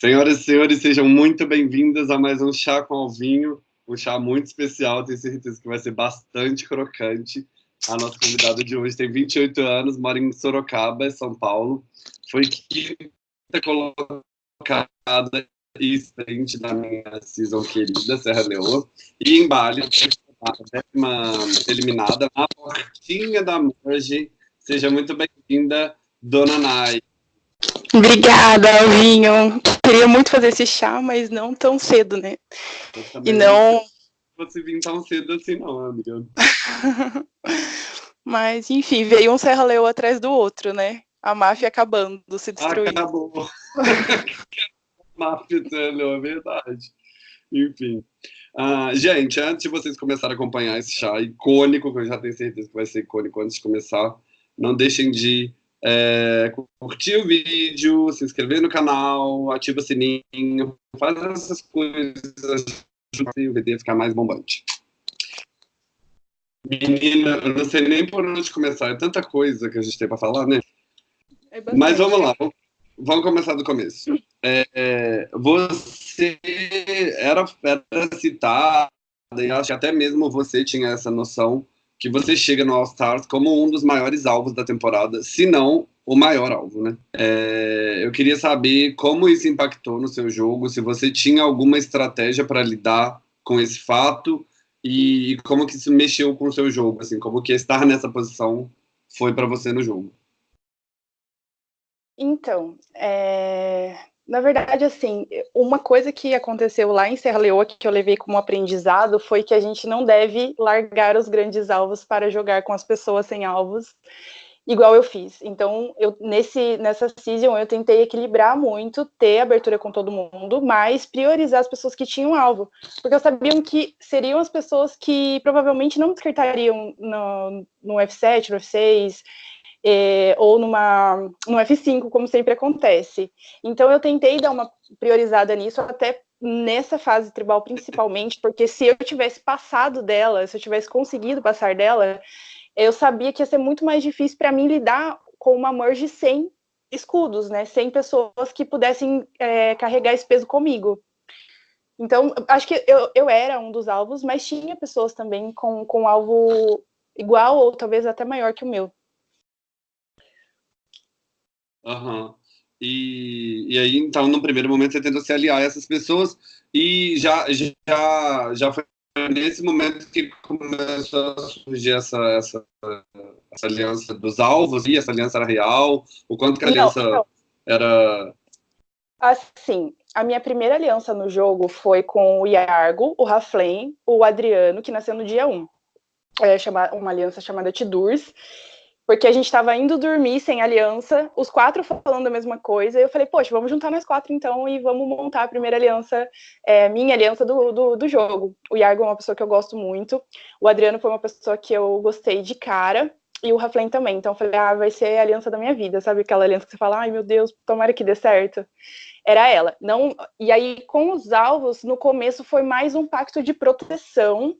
Senhoras e senhores, sejam muito bem-vindas a mais um Chá com Alvinho, um chá muito especial, tenho certeza que vai ser bastante crocante. A nossa convidada de hoje tem 28 anos, mora em Sorocaba, São Paulo. Foi quinta colocada e frente da minha season querida, Serra Leoa. E em Bali, a décima eliminada, na portinha da margem. Seja muito bem-vinda, Dona Nai. Obrigada, Alvinho. Queria muito fazer esse chá, mas não tão cedo, né? E não. Não fosse vir tão cedo assim, não, amiga. mas, enfim, veio um Serra Leoa atrás do outro, né? A máfia acabando, se destruindo. Acabou. máfia Serra Leoa, é verdade. Enfim. Uh, gente, antes de vocês começarem a acompanhar esse chá icônico, que eu já tenho certeza que vai ser icônico antes de começar, não deixem de é, curtir o vídeo, se inscrever no canal, ativa o sininho, faz essas coisas, ajuda o a ficar mais bombante. Menina, eu não sei nem por onde começar, é tanta coisa que a gente tem para falar, né? É Mas vamos lá, vamos começar do começo. É, você era, era citada, e acho que até mesmo você tinha essa noção que você chega no All Stars como um dos maiores alvos da temporada, se não o maior alvo, né? É, eu queria saber como isso impactou no seu jogo, se você tinha alguma estratégia para lidar com esse fato e, e, como que isso mexeu com o seu jogo, assim, como que estar nessa posição foi para você no jogo. Então, é... Na verdade, assim, uma coisa que aconteceu lá em Serra Leoa que eu levei como aprendizado foi que a gente não deve largar os grandes alvos para jogar com as pessoas sem alvos, igual eu fiz. Então, eu, nesse, nessa season eu tentei equilibrar muito, ter abertura com todo mundo, mas priorizar as pessoas que tinham alvo, porque eu sabia que seriam as pessoas que provavelmente não descartariam no, no F7, no F6, é, ou numa, no F5, como sempre acontece. Então eu tentei dar uma priorizada nisso, até nessa fase tribal principalmente, porque se eu tivesse passado dela, se eu tivesse conseguido passar dela, eu sabia que ia ser muito mais difícil para mim lidar com uma merge sem escudos, né? Sem pessoas que pudessem é, carregar esse peso comigo. Então, acho que eu, eu era um dos alvos, mas tinha pessoas também com, com alvo igual ou talvez até maior que o meu. Uhum. E, e aí, então, no primeiro momento, você tentou se aliar a essas pessoas e já, já, já foi nesse momento que começou a surgir essa, essa, essa aliança dos alvos, e essa aliança era real? O quanto que a aliança não, não. era... Assim, a minha primeira aliança no jogo foi com o Iargo, o Raflame, o Adriano, que nasceu no dia 1. É uma aliança chamada Tidurs, porque a gente estava indo dormir sem aliança, os quatro falando a mesma coisa, e eu falei, poxa, vamos juntar nós quatro então e vamos montar a primeira aliança, é, minha aliança do, do, do, jogo. O Iago é uma pessoa que eu gosto muito, o Adriano foi uma pessoa que eu gostei de cara, e o Raflen também, então eu falei, ah, vai ser a aliança da minha vida, sabe aquela aliança que você fala, ai meu Deus, tomara que dê certo. Era ela. Não, e aí, com os alvos, no começo foi mais um pacto de proteção,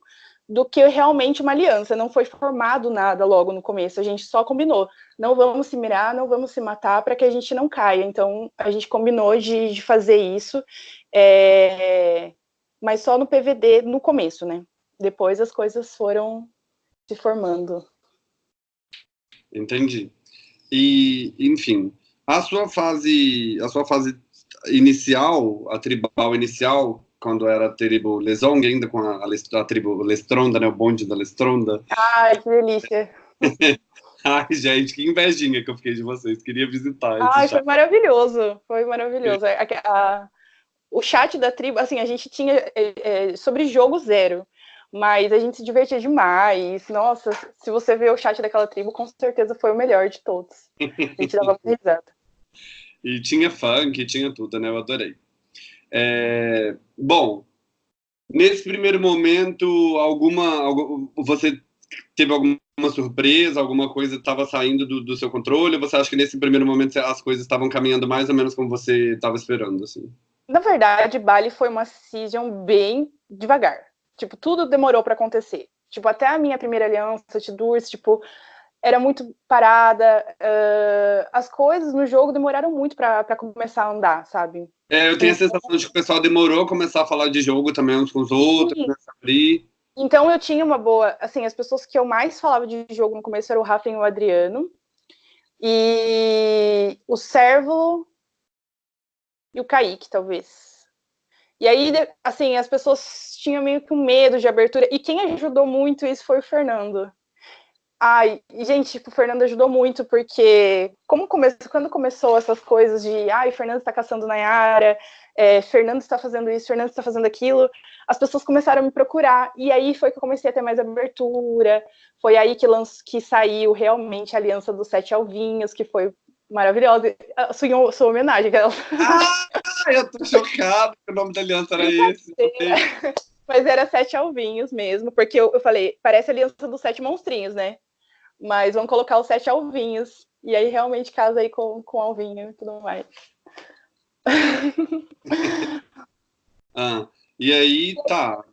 do que realmente uma aliança. Não foi formado nada logo no começo. A gente só combinou. Não vamos se mirar, não vamos se matar para que a gente não caia. Então a gente combinou de, de fazer isso, é... mas só no PVD no começo, né? Depois as coisas foram se formando. Entendi. E, enfim, a sua fase, a sua fase inicial, a tribal inicial, quando era a tribo Lesong, ainda com a, a, tribo Lestronda, né, o bonde da Lestronda. Ai, que delícia! Ai, gente, que invejinha que eu fiquei de vocês, queria visitar. Ai, foi maravilhoso, foi maravilhoso. A, a, o chat da tribo, assim, a gente tinha é, é, sobre jogo zero, mas a gente se divertia demais. Nossa, se você ver o chat daquela tribo, com certeza foi o melhor de todos. A gente dava risada. E tinha funk, tinha tudo, né? Eu adorei. É, bom, nesse primeiro momento, alguma, você teve alguma surpresa, alguma coisa estava saindo do, do, seu controle? Ou você acha que nesse primeiro momento as coisas estavam caminhando mais ou menos como você estava esperando? Assim? Na verdade, Bali foi uma season bem devagar. Tipo, tudo demorou para acontecer. Tipo, até a minha primeira aliança, Tidurs, tipo, era muito parada. Uh, as coisas no jogo demoraram muito para começar a andar, sabe? É, eu tenho a então sensação de que o pessoal demorou a começar a falar de jogo também uns com os outros, começar a abrir. Então eu tinha uma boa, assim, as pessoas que eu mais falava de jogo no começo eram o Rafa e o Adriano. E o Servo e o Kaique, talvez. E aí, assim, as pessoas tinham meio que um medo de abertura. E quem ajudou muito isso foi o Fernando. Ai, gente, tipo, o Fernando ajudou muito, porque como come... quando começou essas coisas de ai, Fernando está caçando na área, é, Fernando está fazendo isso, Fernando está fazendo aquilo, as pessoas começaram a me procurar. E aí foi que eu comecei a ter mais abertura. Foi aí que, lanç... que saiu realmente a Aliança dos Sete Alvinhos, que foi maravilhosa. A sua, sua homenagem. Ah, eu tô chocado que o nome da aliança era esse. Mas era Sete Alvinhos mesmo, porque eu, eu falei, parece a Aliança dos Sete Monstrinhos, né? Mas vamos colocar os sete alvinhos. E aí realmente casa aí com, com alvinho e tudo mais. ah, e aí tá.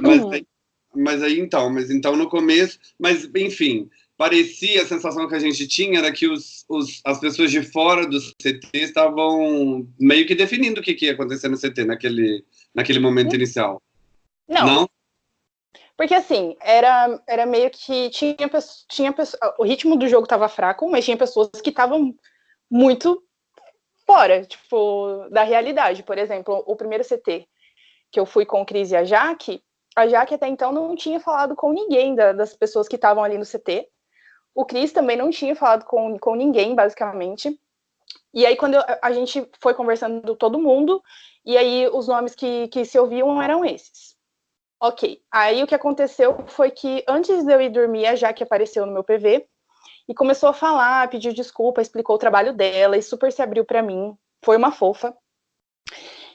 Mas aí, mas aí então, mas então no começo, mas enfim, parecia a sensação que a gente tinha era que os, os, as pessoas de fora do CT estavam meio que definindo o que, que ia acontecer no CT naquele, naquele momento inicial. Não, Não? Porque assim, era, era meio que tinha, tinha o ritmo do jogo estava fraco, mas tinha pessoas que estavam muito fora, tipo, da realidade. Por exemplo, o primeiro CT que eu fui com o Cris e a Jaque, a Jaque até então não tinha falado com ninguém da, das pessoas que estavam ali no CT. O Cris também não tinha falado com, com ninguém, basicamente. E aí, quando eu, a gente foi conversando todo mundo, e aí os nomes que, que se ouviam eram esses. Ok. Aí o que aconteceu foi que antes de eu ir dormir, a Jaque apareceu no meu PV e começou a falar, pediu desculpa, explicou o trabalho dela e super se abriu para mim. Foi uma fofa.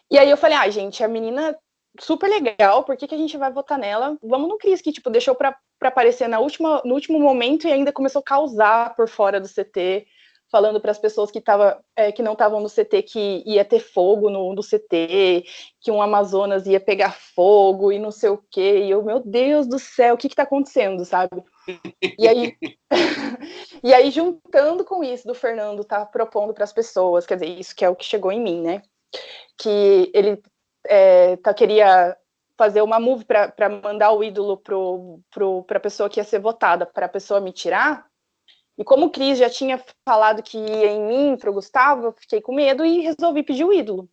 E aí eu falei, ah, gente, a menina super legal, por que, que a gente vai votar nela? Vamos no Cris, que tipo, deixou para aparecer na última, no último momento e ainda começou a causar por fora do CT falando para as pessoas que, tava, é, que não estavam no CT que ia ter fogo no, no CT, que um Amazonas ia pegar fogo e não sei o quê. E eu, meu Deus do céu, o que está acontecendo, sabe? E aí, e aí, juntando com isso do Fernando tá propondo para as pessoas, quer dizer, isso que é o que chegou em mim, né? Que ele é, tá, queria fazer uma move para mandar o ídolo para a pessoa que ia ser votada, para a pessoa me tirar, e como o Cris já tinha falado que ia em mim, para o Gustavo, eu fiquei com medo e resolvi pedir o ídolo.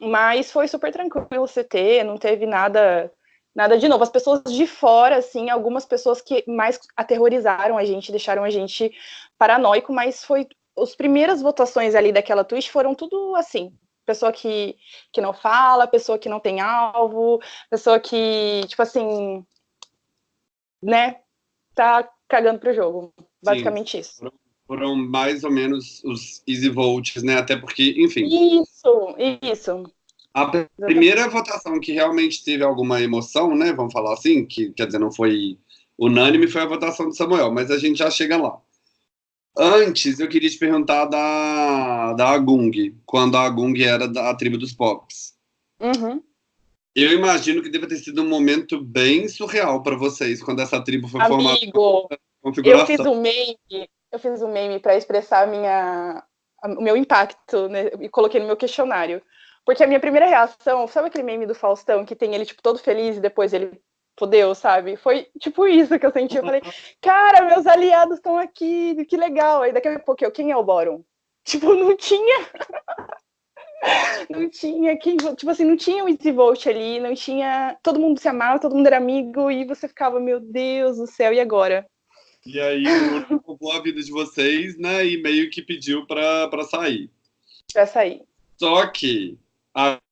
Mas foi super tranquilo o CT, não teve nada nada de novo. As pessoas de fora, assim, algumas pessoas que mais aterrorizaram a gente, deixaram a gente paranoico, mas foi as primeiras votações ali daquela Twitch foram tudo assim. Pessoa que, que não fala, pessoa que não tem alvo, pessoa que, tipo assim, né, tá cagando pro jogo. Basicamente Sim, isso. Foram, mais ou menos os easy votes, né? Até porque, enfim. Isso, isso. A primeira votação que realmente teve alguma emoção, né? Vamos falar assim, que quer dizer, não foi unânime, foi a votação do Samuel, mas a gente já chega lá. Antes, eu queria te perguntar da, da Agung, quando a Agung era da tribo dos Pops. Uhum. Eu imagino que deve ter sido um momento bem surreal para vocês quando essa tribo foi Amigo, formada. Eu fiz um meme, eu fiz um meme para expressar minha, o meu impacto né, e coloquei no meu questionário. Porque a minha primeira reação, sabe aquele meme do Faustão que tem ele tipo todo feliz e depois ele fodeu, sabe? Foi tipo isso que eu senti. Eu falei, cara, meus aliados estão aqui, que legal. Aí daqui a pouco eu, quem é o Boron? Tipo, não tinha. não tinha quem, tipo assim, não tinha o Easy Vote ali, não tinha. Todo mundo se amava, todo mundo era amigo, e você ficava, meu Deus do céu, e agora? E aí o roubou a vida de vocês, né? E meio que pediu pra, pra sair. Pra sair. Só que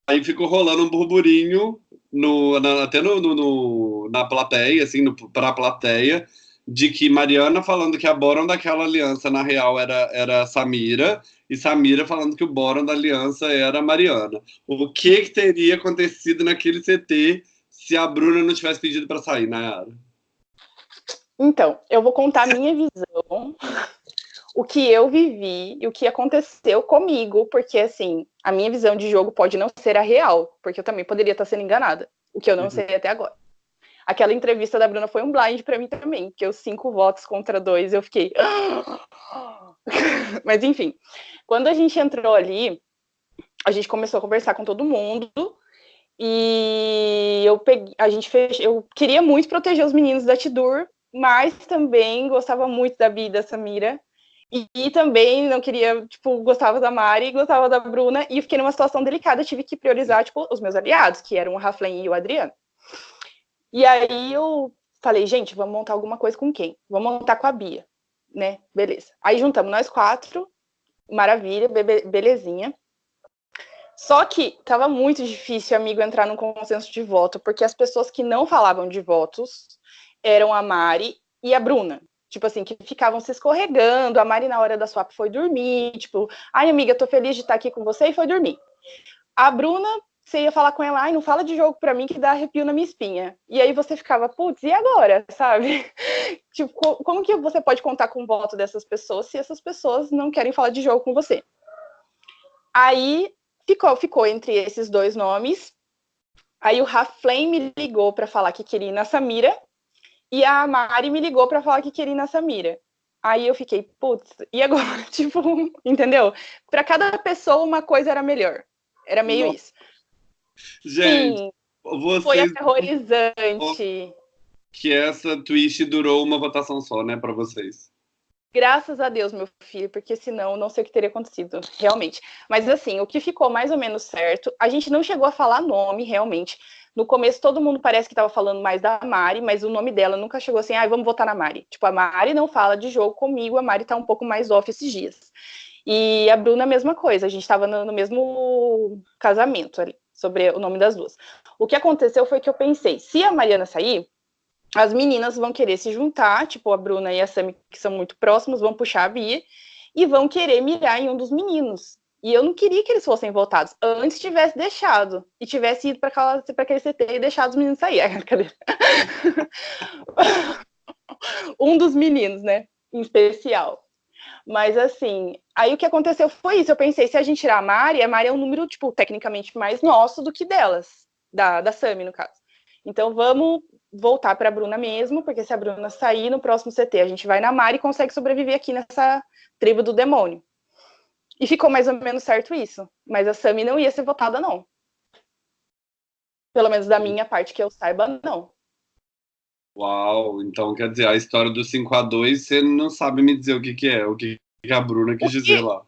aí ficou rolando um burburinho no, na, até no, no, no, na plateia, assim, no, pra plateia, de que Mariana falando que a Boron daquela aliança, na real, era, era Samira, e Samira falando que o Boron da aliança era Mariana. O que, que teria acontecido naquele CT se a Bruna não tivesse pedido para sair, Nayara? Então, eu vou contar a minha visão, o que eu vivi e o que aconteceu comigo, porque, assim, a minha visão de jogo pode não ser a real, porque eu também poderia estar sendo enganada, o que eu não uhum. sei até agora. Aquela entrevista da Bruna foi um blind para mim também, porque os cinco votos contra dois, eu fiquei. Mas enfim, quando a gente entrou ali, a gente começou a conversar com todo mundo e eu peguei, a gente fez, eu queria muito proteger os meninos da Tidur, mas também gostava muito da Bia da Samira. E, e, também não queria, tipo, gostava da Mari, gostava da Bruna, e fiquei numa situação delicada, tive que priorizar, tipo, os meus aliados, que eram o Raflen e o Adriano. E aí eu falei, gente, vamos montar alguma coisa com quem? Vamos montar com a Bia, né? Beleza. Aí juntamos nós quatro, maravilha, be belezinha. Só que tava muito difícil, amigo, entrar num consenso de voto, porque as pessoas que não falavam de votos eram a Mari e a Bruna. Tipo assim, que ficavam se escorregando. A Mari, na hora da swap, foi dormir. Tipo, ai, amiga, tô feliz de estar aqui com você e foi dormir. A Bruna, você ia falar com ela, ai, não fala de jogo pra mim que dá arrepio na minha espinha. E aí você ficava, putz, e agora, sabe? tipo, como que você pode contar com o voto dessas pessoas se essas pessoas não querem falar de jogo com você? Aí ficou, ficou entre esses dois nomes. Aí o Raflame me ligou para falar que queria ir na Samira e a Mari me ligou para falar que queria ir na Samira. Aí eu fiquei, putz, e agora? tipo, entendeu? Para cada pessoa uma coisa era melhor. Era meio Nossa. isso. Gente, Sim, vocês... foi aterrorizante. Que essa twist durou uma votação só, né, para vocês. Graças a Deus, meu filho, porque senão não sei o que teria acontecido, realmente. Mas assim, o que ficou mais ou menos certo, a gente não chegou a falar nome, realmente. No começo, todo mundo parece que estava falando mais da Mari, mas o nome dela nunca chegou assim, ah, vamos votar na Mari. Tipo, a Mari não fala de jogo comigo, a Mari tá um pouco mais off esses dias. E a Bruna, a mesma coisa, a gente estava no, no mesmo casamento ali, sobre o nome das duas. O que aconteceu foi que eu pensei, se a Mariana sair, as meninas vão querer se juntar, tipo a Bruna e a Sami, que são muito próximos, vão puxar a Bia e vão querer mirar em um dos meninos. E eu não queria que eles fossem votados. Antes tivesse deixado. E tivesse ido para aquele CT e deixado os meninos sair. Cadê? um dos meninos, né? Em especial. Mas assim, aí o que aconteceu foi isso. Eu pensei, se a gente tirar a Mari, a Mari é um número, tipo, tecnicamente mais nosso do que delas. Da, da Sami, no caso. Então vamos voltar para a Bruna mesmo, porque se a Bruna sair no próximo CT, a gente vai na Mari e consegue sobreviver aqui nessa tribo do demônio. E ficou mais ou menos certo isso. Mas a Sami não ia ser votada, não. Pelo menos da minha parte que eu saiba, não. Uau, então quer dizer, a história do 5 a 2 você não sabe me dizer o que, que é, o que a Bruna quis que... dizer lá.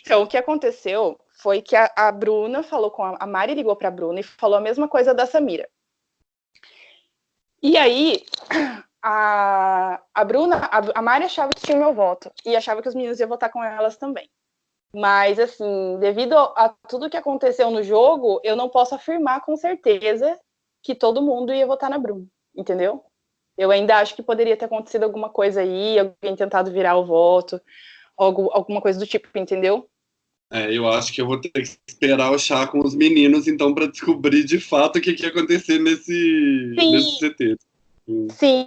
Então, o que aconteceu foi que a, a Bruna falou com a, a Mari ligou para a Bruna e falou a mesma coisa da Samira. E aí, a, a Bruna, a, a Mari achava que tinha meu voto e achava que os meninos iam votar com elas também. Mas, assim, devido a tudo que aconteceu no jogo, eu não posso afirmar com certeza que todo mundo ia votar na Bruna, entendeu? Eu ainda acho que poderia ter acontecido alguma coisa aí, alguém tentado virar o voto, algo, alguma coisa do tipo, entendeu? É, eu acho que eu vou ter que esperar o chá com os meninos, então, para descobrir de fato o que, que ia acontecer nesse, nesse CT. Sim.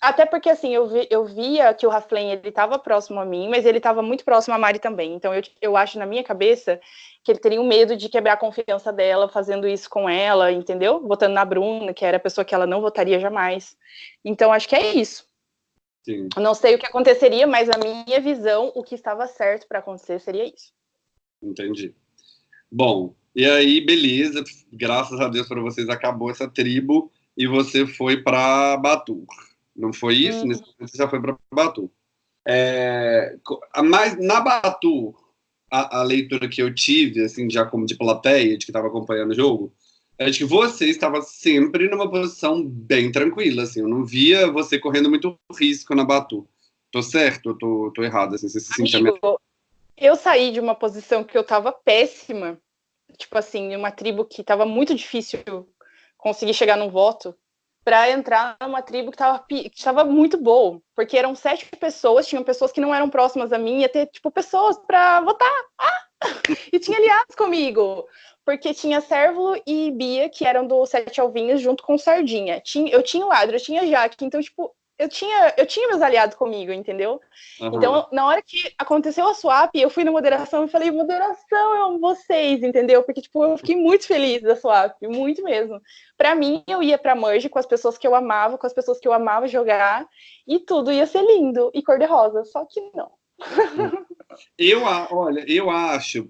Até porque, assim, eu, vi, eu via que o Raflen, ele estava próximo a mim, mas ele estava muito próximo a Mari também. Então, eu, eu acho, na minha cabeça, que ele teria um medo de quebrar a confiança dela, fazendo isso com ela, entendeu? Votando na Bruna, que era a pessoa que ela não votaria jamais. Então, acho que é isso. Sim. Não sei o que aconteceria, mas na minha visão, o que estava certo para acontecer seria isso. Entendi. Bom, e aí, beleza, graças a Deus para vocês acabou essa tribo e você foi para Batu. Não foi isso? Nesse momento já foi para Batu. É, mas na Batu, a, a, leitura que eu tive, assim, já como de plateia, de que estava acompanhando o jogo, é de que você estava sempre numa posição bem tranquila, assim, eu não via você correndo muito risco na Batu. Tô certo ou tô, tô errado? Assim, você se sentia eu saí de uma posição que eu tava péssima, tipo assim, uma tribo que tava muito difícil conseguir chegar no voto, para entrar numa tribo que tava, que tava muito boa, porque eram sete pessoas, tinham pessoas que não eram próximas a mim, ia ter, tipo, pessoas para votar. Ah! E tinha aliados comigo, porque tinha Servo e Bia, que eram do Sete Alvinhos, junto com Sardinha. Tinha, eu tinha o Adro, eu tinha Jaque, então, tipo, eu tinha, eu tinha meus aliados comigo, entendeu? Uhum. Então, na hora que aconteceu a swap, eu fui na moderação e falei, moderação, eu amo vocês, entendeu? Porque, tipo, eu fiquei muito feliz da swap, muito mesmo. Para mim, eu ia pra merge com as pessoas que eu amava, com as pessoas que eu amava jogar, e tudo ia ser lindo e cor-de-rosa, só que não. eu, olha, eu acho,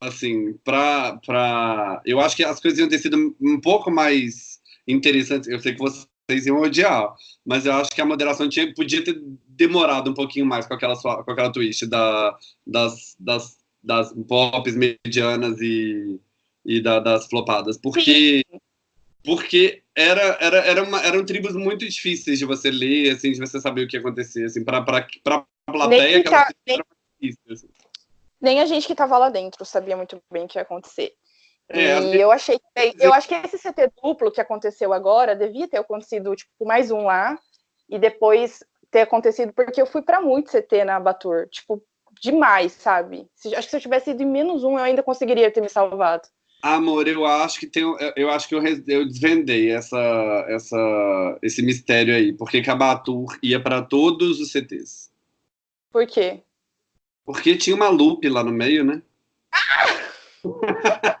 assim, pra, pra... Eu acho que as coisas iam ter sido um pouco mais interessantes. Eu sei que você vocês iam odiar. Mas eu acho que a moderação tinha, podia ter demorado um pouquinho mais com aquela, com aquela twist da, das, das, das pops medianas e, e da, das flopadas. Porque, porque era, era, era uma, eram tribos muito difíceis de você ler, assim, de você saber o que ia acontecer. Assim, para a plateia, aquela tá, nem, difícil, assim. nem a gente que estava lá dentro sabia muito bem o que ia acontecer. É, e eu achei que, eu acho que esse CT duplo que aconteceu agora devia ter acontecido tipo mais um lá e depois ter acontecido porque eu fui para muito CT na Batur, tipo demais, sabe? Se, acho que se eu tivesse ido em menos um eu ainda conseguiria ter me salvado. Amor, eu acho que tem, eu acho que eu, eu desvendei essa, essa, esse mistério aí, porque que a Batur ia para todos os CTs. Por quê? Porque tinha uma loop lá no meio, né?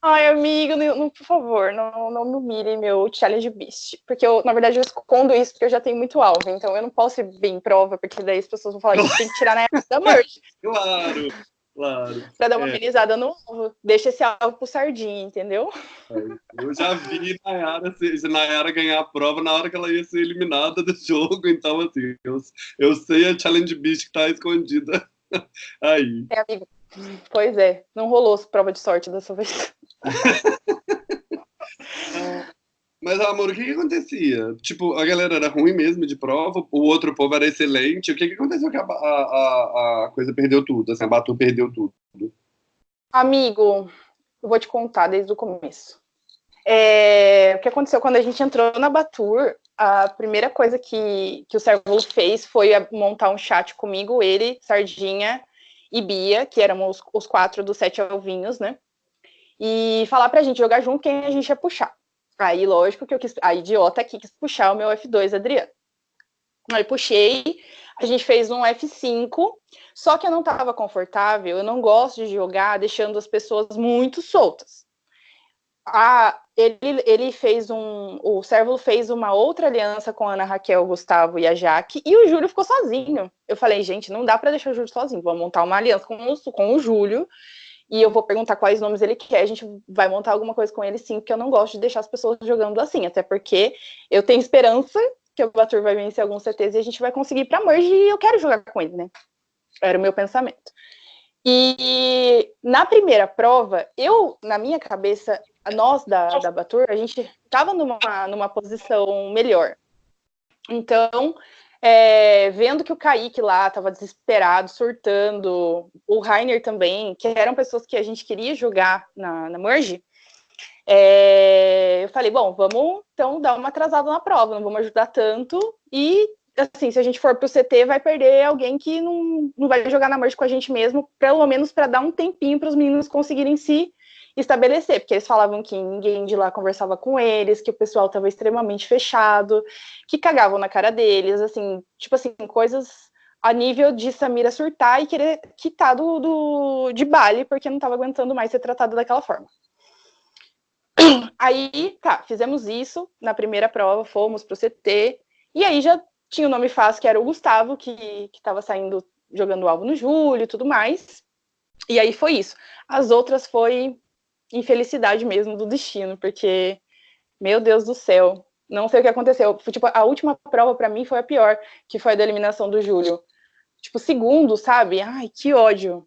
Ai, amigo, não, não, por favor, não, não me humilhe meu challenge beast. Porque eu, na verdade, eu escondo isso porque eu já tenho muito alvo. Então eu não posso ir bem em prova, porque daí as pessoas vão falar que tem que tirar na época da merge. Claro, claro. Pra dar uma é. amenizada no alvo. Deixa esse alvo pro sardinha, entendeu? Eu já vi Nayara, Nayara ganhar a prova na hora que ela ia ser eliminada do jogo. Então, assim, eu, eu sei a challenge beast que tá escondida aí. É, amigo. Pois é, não rolou prova de sorte dessa vez. Mas, amor, o que, que acontecia? Tipo, a galera era ruim mesmo de prova, o outro povo era excelente. O que, que aconteceu que a, a, a coisa perdeu tudo? Assim, a Batu perdeu tudo. Amigo, eu vou te contar desde o começo. É, o que aconteceu quando a gente entrou na Batur, a primeira coisa que, que o Servo fez foi montar um chat comigo, ele, Sardinha e Bia, que éramos os, quatro dos sete alvinhos, né? E falar pra gente jogar junto quem a gente ia puxar. Aí, lógico que eu quis, a idiota aqui quis puxar o meu F2, Adriano. Aí puxei, a gente fez um F5, só que eu não estava confortável, eu não gosto de jogar deixando as pessoas muito soltas. Ah, ele, ele fez um. O Sérvulo fez uma outra aliança com a Ana Raquel, Gustavo e a Jaque, e o Júlio ficou sozinho. Eu falei, gente, não dá para deixar o Júlio sozinho, vamos montar uma aliança com o, com o Júlio, e eu vou perguntar quais nomes ele quer, a gente vai montar alguma coisa com ele sim, porque eu não gosto de deixar as pessoas jogando assim, até porque eu tenho esperança que o Batur vai vencer alguns CTs e a gente vai conseguir para merge e eu quero jogar com ele, né? Era o meu pensamento. E na primeira prova, eu, na minha cabeça, nós da, da Batur, a gente estava numa, numa posição melhor. Então, é, vendo que o Kaique lá estava desesperado, surtando, o Rainer também, que eram pessoas que a gente queria jogar na, na Merge, é, eu falei, bom, vamos então dar uma atrasada na prova, não vamos ajudar tanto, e assim, se a gente for para o CT, vai perder alguém que não, não vai jogar na Merge com a gente mesmo, pelo menos para dar um tempinho para os meninos conseguirem se estabelecer, porque eles falavam que ninguém de lá conversava com eles, que o pessoal estava extremamente fechado, que cagavam na cara deles, assim, tipo assim, coisas a nível de Samira surtar e querer quitar do, do de Bali, porque não estava aguentando mais ser tratado daquela forma. Aí, tá, fizemos isso na primeira prova, fomos pro CT, e aí já tinha o nome fácil, que era o Gustavo, que estava saindo jogando alvo no Júlio e tudo mais. E aí foi isso. As outras foi infelicidade mesmo do destino, porque, meu Deus do céu, não sei o que aconteceu. Tipo, a última prova para mim foi a pior, que foi a da eliminação do Júlio. Tipo, segundo, sabe? Ai, que ódio.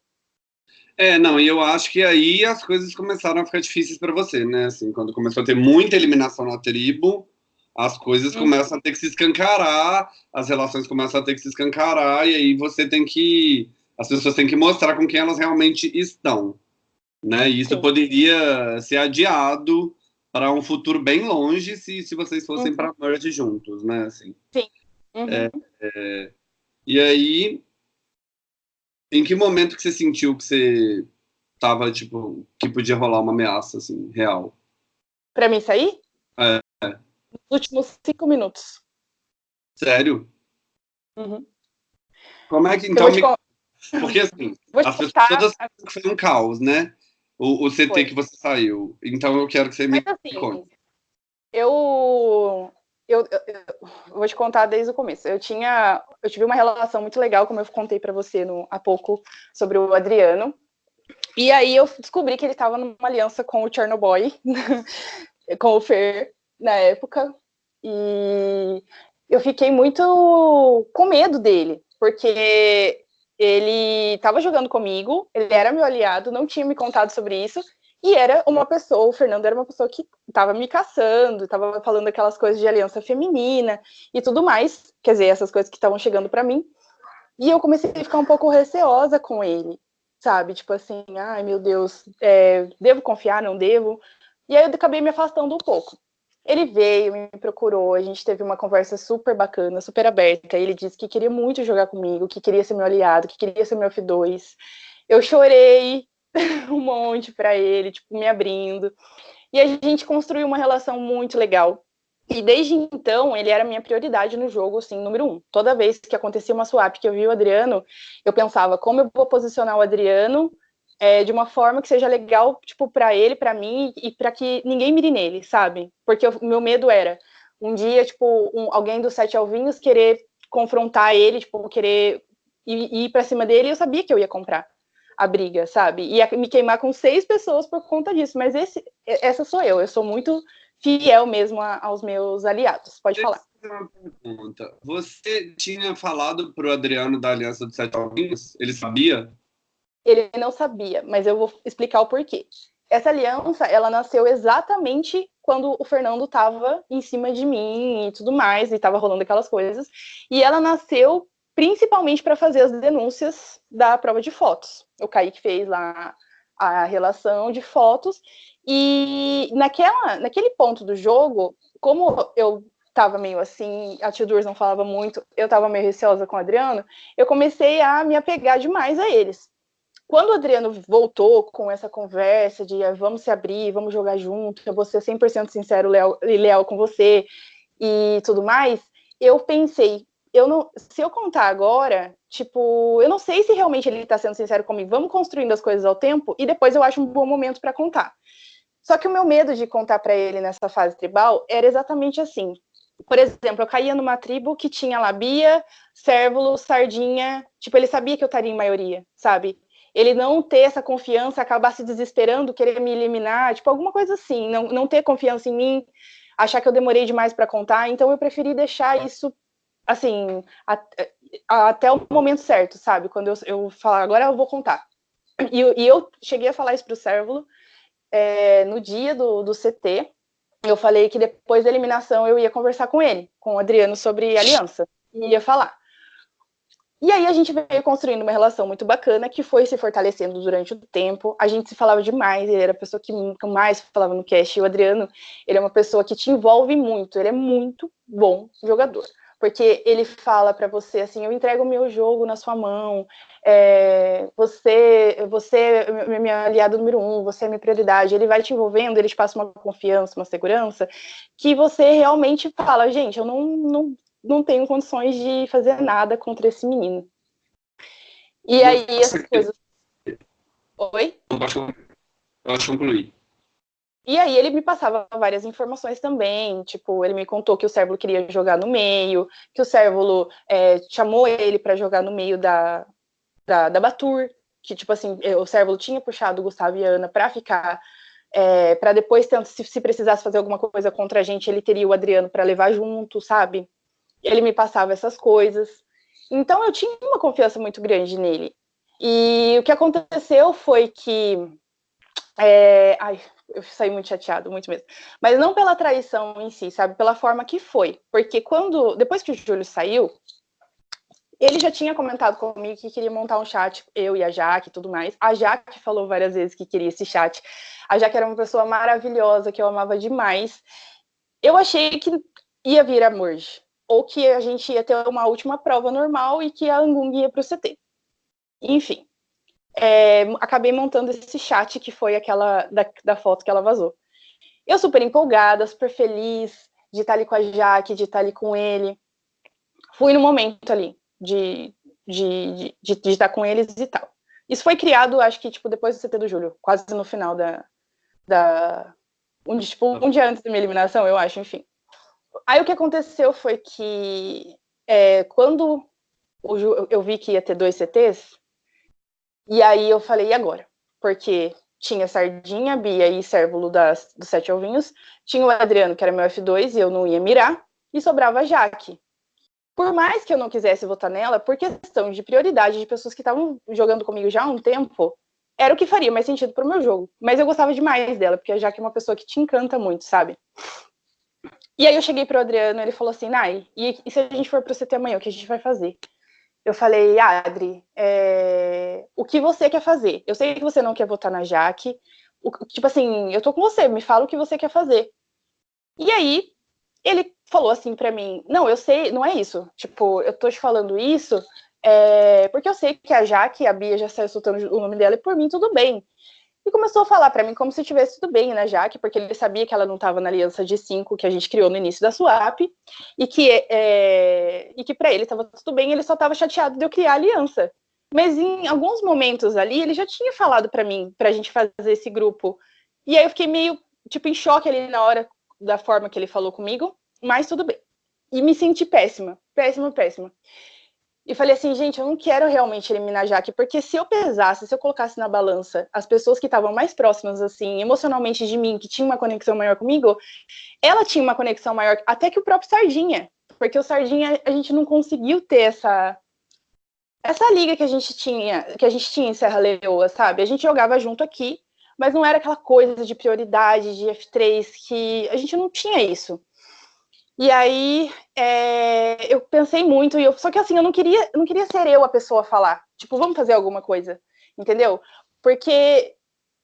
É, não, e eu acho que aí as coisas começaram a ficar difíceis para você, né? Assim, quando começou a ter muita eliminação na tribo, as coisas uhum. começam a ter que se escancarar, as relações começam a ter que se escancarar, e aí você tem que. As pessoas têm que mostrar com quem elas realmente estão. Né? E isso Sim. poderia ser adiado para um futuro bem longe se, se vocês fossem uhum. para merge juntos, né? Assim. Sim. Uhum. É, é, e aí, em que momento que você sentiu que você tava, tipo, que podia rolar uma ameaça, assim, real? Para mim sair? Últimos cinco minutos. Sério? Uhum. Como é que então. Me... Porque assim, as pessoas todas que foi um caos, né? O, o CT foi. que você saiu. Então eu quero que você Mas, me assim, conte. Eu, eu, eu, eu, vou te contar desde o começo. Eu tinha, eu tive uma relação muito legal, como eu contei para você no, há pouco sobre o Adriano. E aí eu descobri que ele estava numa aliança com o Chernobyl, com o Fer na época. E eu fiquei muito com medo dele, porque ele estava jogando comigo, ele era meu aliado, não tinha me contado sobre isso, e era uma pessoa, o Fernando era uma pessoa que estava me caçando, estava falando aquelas coisas de aliança feminina e tudo mais, quer dizer, essas coisas que estavam chegando para mim. E eu comecei a ficar um pouco receosa com ele, sabe? Tipo assim, ai meu Deus, é, devo confiar, não devo? E aí eu acabei me afastando um pouco. Ele veio, me procurou, a gente teve uma conversa super bacana, super aberta. Ele disse que queria muito jogar comigo, que queria ser meu aliado, que queria ser meu F2. Eu chorei um monte para ele, tipo, me abrindo. E a gente construiu uma relação muito legal. E desde então, ele era minha prioridade no jogo, assim, número um. Toda vez que acontecia uma swap que eu vi o Adriano, eu pensava, como eu vou posicionar o Adriano é, de uma forma que seja legal, tipo, para ele, para mim, e para que ninguém mire nele, sabe? Porque o meu medo era um dia, tipo, um, alguém dos sete alvinhos querer confrontar ele, tipo, querer ir, ir para cima dele, e eu sabia que eu ia comprar a briga, sabe? Ia me queimar com seis pessoas por conta disso, mas esse, essa sou eu, eu sou muito fiel mesmo a, aos meus aliados. Pode falar. Uma pergunta. Você tinha falado pro Adriano da Aliança dos Sete Alvinhos? Ele sabia? Ele não sabia, mas eu vou explicar o porquê. Essa aliança, ela nasceu exatamente quando o Fernando estava em cima de mim e tudo mais, e estava rolando aquelas coisas. E ela nasceu principalmente para fazer as denúncias da prova de fotos. O Kaique fez lá a relação de fotos, e naquela, naquele ponto do jogo, como eu estava meio assim, a Tio Durs não falava muito, eu estava meio receosa com o Adriano, eu comecei a me apegar demais a eles. Quando o Adriano voltou com essa conversa de ah, vamos se abrir, vamos jogar junto, eu vou ser 100% sincero e leal com você e tudo mais, eu pensei, eu não, se eu contar agora, tipo, eu não sei se realmente ele está sendo sincero comigo. Vamos construindo as coisas ao tempo e depois eu acho um bom momento para contar. Só que o meu medo de contar para ele nessa fase tribal era exatamente assim. Por exemplo, eu caía numa tribo que tinha labia, cérvulo, sardinha, tipo, ele sabia que eu estaria em maioria, sabe? Ele não ter essa confiança, acabar se desesperando, querer me eliminar, tipo, alguma coisa assim, não, não ter confiança em mim, achar que eu demorei demais para contar, então eu preferi deixar isso, assim, a, a, até o momento certo, sabe? Quando eu, eu falar, agora eu vou contar. E, e eu cheguei a falar isso pro Cérvulo é, no dia do, do CT, eu falei que depois da eliminação eu ia conversar com ele, com o Adriano, sobre aliança, e ia falar. E aí a gente veio construindo uma relação muito bacana que foi se fortalecendo durante o tempo. A gente se falava demais, ele era a pessoa que mais falava no cast. E o Adriano, ele é uma pessoa que te envolve muito, ele é muito bom jogador. Porque ele fala para você assim, eu entrego o meu jogo na sua mão, é, você, você é meu aliado número um, você é minha prioridade. Ele vai te envolvendo, ele te passa uma confiança, uma segurança, que você realmente fala, gente, eu não, não não tenho condições de fazer nada contra esse menino. E aí essas coisas. Oi? Eu acho concluir. E aí ele me passava várias informações também, tipo, ele me contou que o Cérvulo queria jogar no meio, que o Cérvulo é, chamou ele para jogar no meio da, da, da Batur, que, tipo assim, o Cérvulo tinha puxado o Gustavo e a Ana para ficar, é, para depois, se, se precisasse fazer alguma coisa contra a gente, ele teria o Adriano para levar junto, sabe? Ele me passava essas coisas. Então eu tinha uma confiança muito grande nele. E o que aconteceu foi que. É... Ai, eu saí muito chateado, muito mesmo. Mas não pela traição em si, sabe? Pela forma que foi. Porque quando. Depois que o Júlio saiu, ele já tinha comentado comigo que queria montar um chat, eu e a Jaque e tudo mais. A Jaque falou várias vezes que queria esse chat. A Jaque era uma pessoa maravilhosa, que eu amava demais. Eu achei que ia vir a Merge ou que a gente ia ter uma última prova normal e que a Angung ia para o CT. Enfim, é, acabei montando esse chat que foi aquela da, da, foto que ela vazou. Eu super empolgada, super feliz de estar ali com a Jaque, de estar ali com ele. fui no momento ali de, de, de, de, estar com eles e tal. Isso foi criado, acho que, tipo, depois do CT do Júlio, quase no final da... da um, tipo, um dia antes da minha eliminação, eu acho, enfim. Aí o que aconteceu foi que é, quando o, eu vi que ia ter dois CTs, e aí eu falei, e agora? Porque tinha Sardinha, Bia e Cérvulo das, dos Sete Ovinhos, tinha o Adriano, que era meu F2, e eu não ia mirar, e sobrava a Jaque. Por mais que eu não quisesse votar nela, por questão de prioridade de pessoas que estavam jogando comigo já há um tempo, era o que faria mais sentido pro meu jogo. Mas eu gostava demais dela, porque a Jaque é uma pessoa que te encanta muito, sabe? E aí eu cheguei pro Adriano, ele falou assim, Nai, e, e se a gente for pro CT amanhã, o que a gente vai fazer? eu falei, Adri, é... o que você quer fazer? Eu sei que você não quer votar na Jaque, o... tipo assim, eu tô com você, me fala o que você quer fazer. E aí, ele falou assim para mim, não, eu sei, não é isso, tipo, eu tô te falando isso é... porque eu sei que a Jaque, a Bia já saiu soltando o nome dela, e por mim tudo bem. E começou a falar para mim como se tivesse tudo bem, né, Jaque, porque ele sabia que ela não estava na aliança de cinco que a gente criou no início da swap, e que, é, e que para ele estava tudo bem, ele só estava chateado de eu criar a aliança. Mas em alguns momentos ali, ele já tinha falado para mim, para a gente fazer esse grupo. E aí eu fiquei meio, tipo, em choque ali na hora da forma que ele falou comigo, mas tudo bem. E me senti péssima, péssima, péssima e falei assim, gente, eu não quero realmente eliminar a Jaque, porque se eu pesasse, se eu colocasse na balança as pessoas que estavam mais próximas, assim, emocionalmente de mim, que tinham uma conexão maior comigo, ela tinha uma conexão maior, até que o próprio Sardinha, porque o Sardinha, a gente não conseguiu ter essa essa liga que a gente tinha, que a gente tinha em Serra Leoa, sabe? A gente jogava junto aqui, mas não era aquela coisa de prioridade, de F3, que a gente não tinha isso. E aí é, eu pensei muito, e eu, só que assim, eu não queria, não queria ser eu a pessoa a falar. Tipo, vamos fazer alguma coisa, entendeu? Porque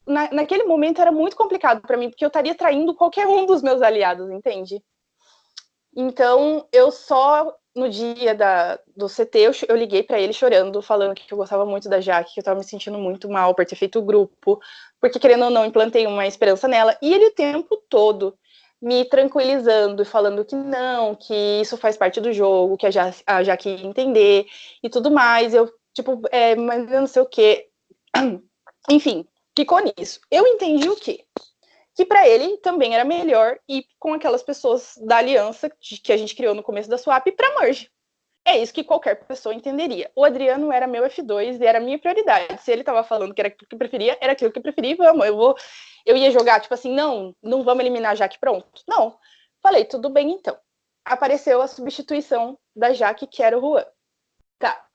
na, naquele momento era muito complicado para mim, porque eu estaria traindo qualquer um dos meus aliados, entende? Então, eu só, no dia da, do CT, eu, eu liguei para ele chorando, falando que eu gostava muito da Jaque, que eu estava me sentindo muito mal por ter feito o grupo, porque, querendo ou não, implantei uma esperança nela. E ele o tempo todo me tranquilizando e falando que não, que isso faz parte do jogo, que a, ja a Jaque entender e tudo mais. Eu, tipo, é, mas eu não sei o quê. Enfim, ficou nisso. Eu entendi o quê? Que para ele também era melhor ir com aquelas pessoas da aliança que a gente criou no começo da swap para merge. É isso que qualquer pessoa entenderia. O Adriano era meu F2 e era minha prioridade. Se ele estava falando que era aquilo que preferia, era aquilo que eu preferia, vamos, eu vou eu ia jogar, tipo assim, não, não vamos eliminar a Jaque pronto. Não. Falei, tudo bem então. Apareceu a substituição da Jaque, que era o Juan. Tá.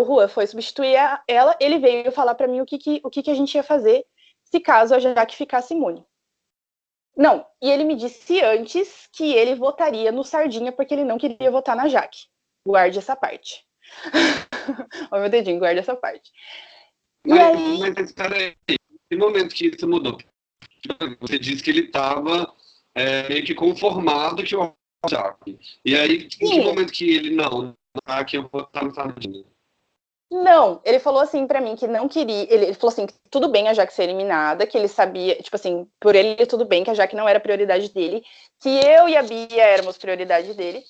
O Juan foi substituir ela, ele veio falar para mim o que, que, o que, que a gente ia fazer se caso a Jaque ficasse imune. Não, e ele me disse antes que ele votaria no Sardinha porque ele não queria votar na Jaque. Guarde essa parte. Olha meu dedinho, guarde essa parte. Mas, e aí... mas peraí, que momento que isso mudou? Você disse que ele estava é, meio que conformado que o Jaque. E aí, Sim. em que momento que ele, não, tá, que eu vou estar no Sardinha? Não, ele falou assim para mim que não queria. Ele, ele, falou assim: que tudo bem a Jaque ser eliminada, que ele sabia, tipo assim, por ele tudo bem, que a Jaque não era prioridade dele, que eu e a Bia éramos prioridade dele,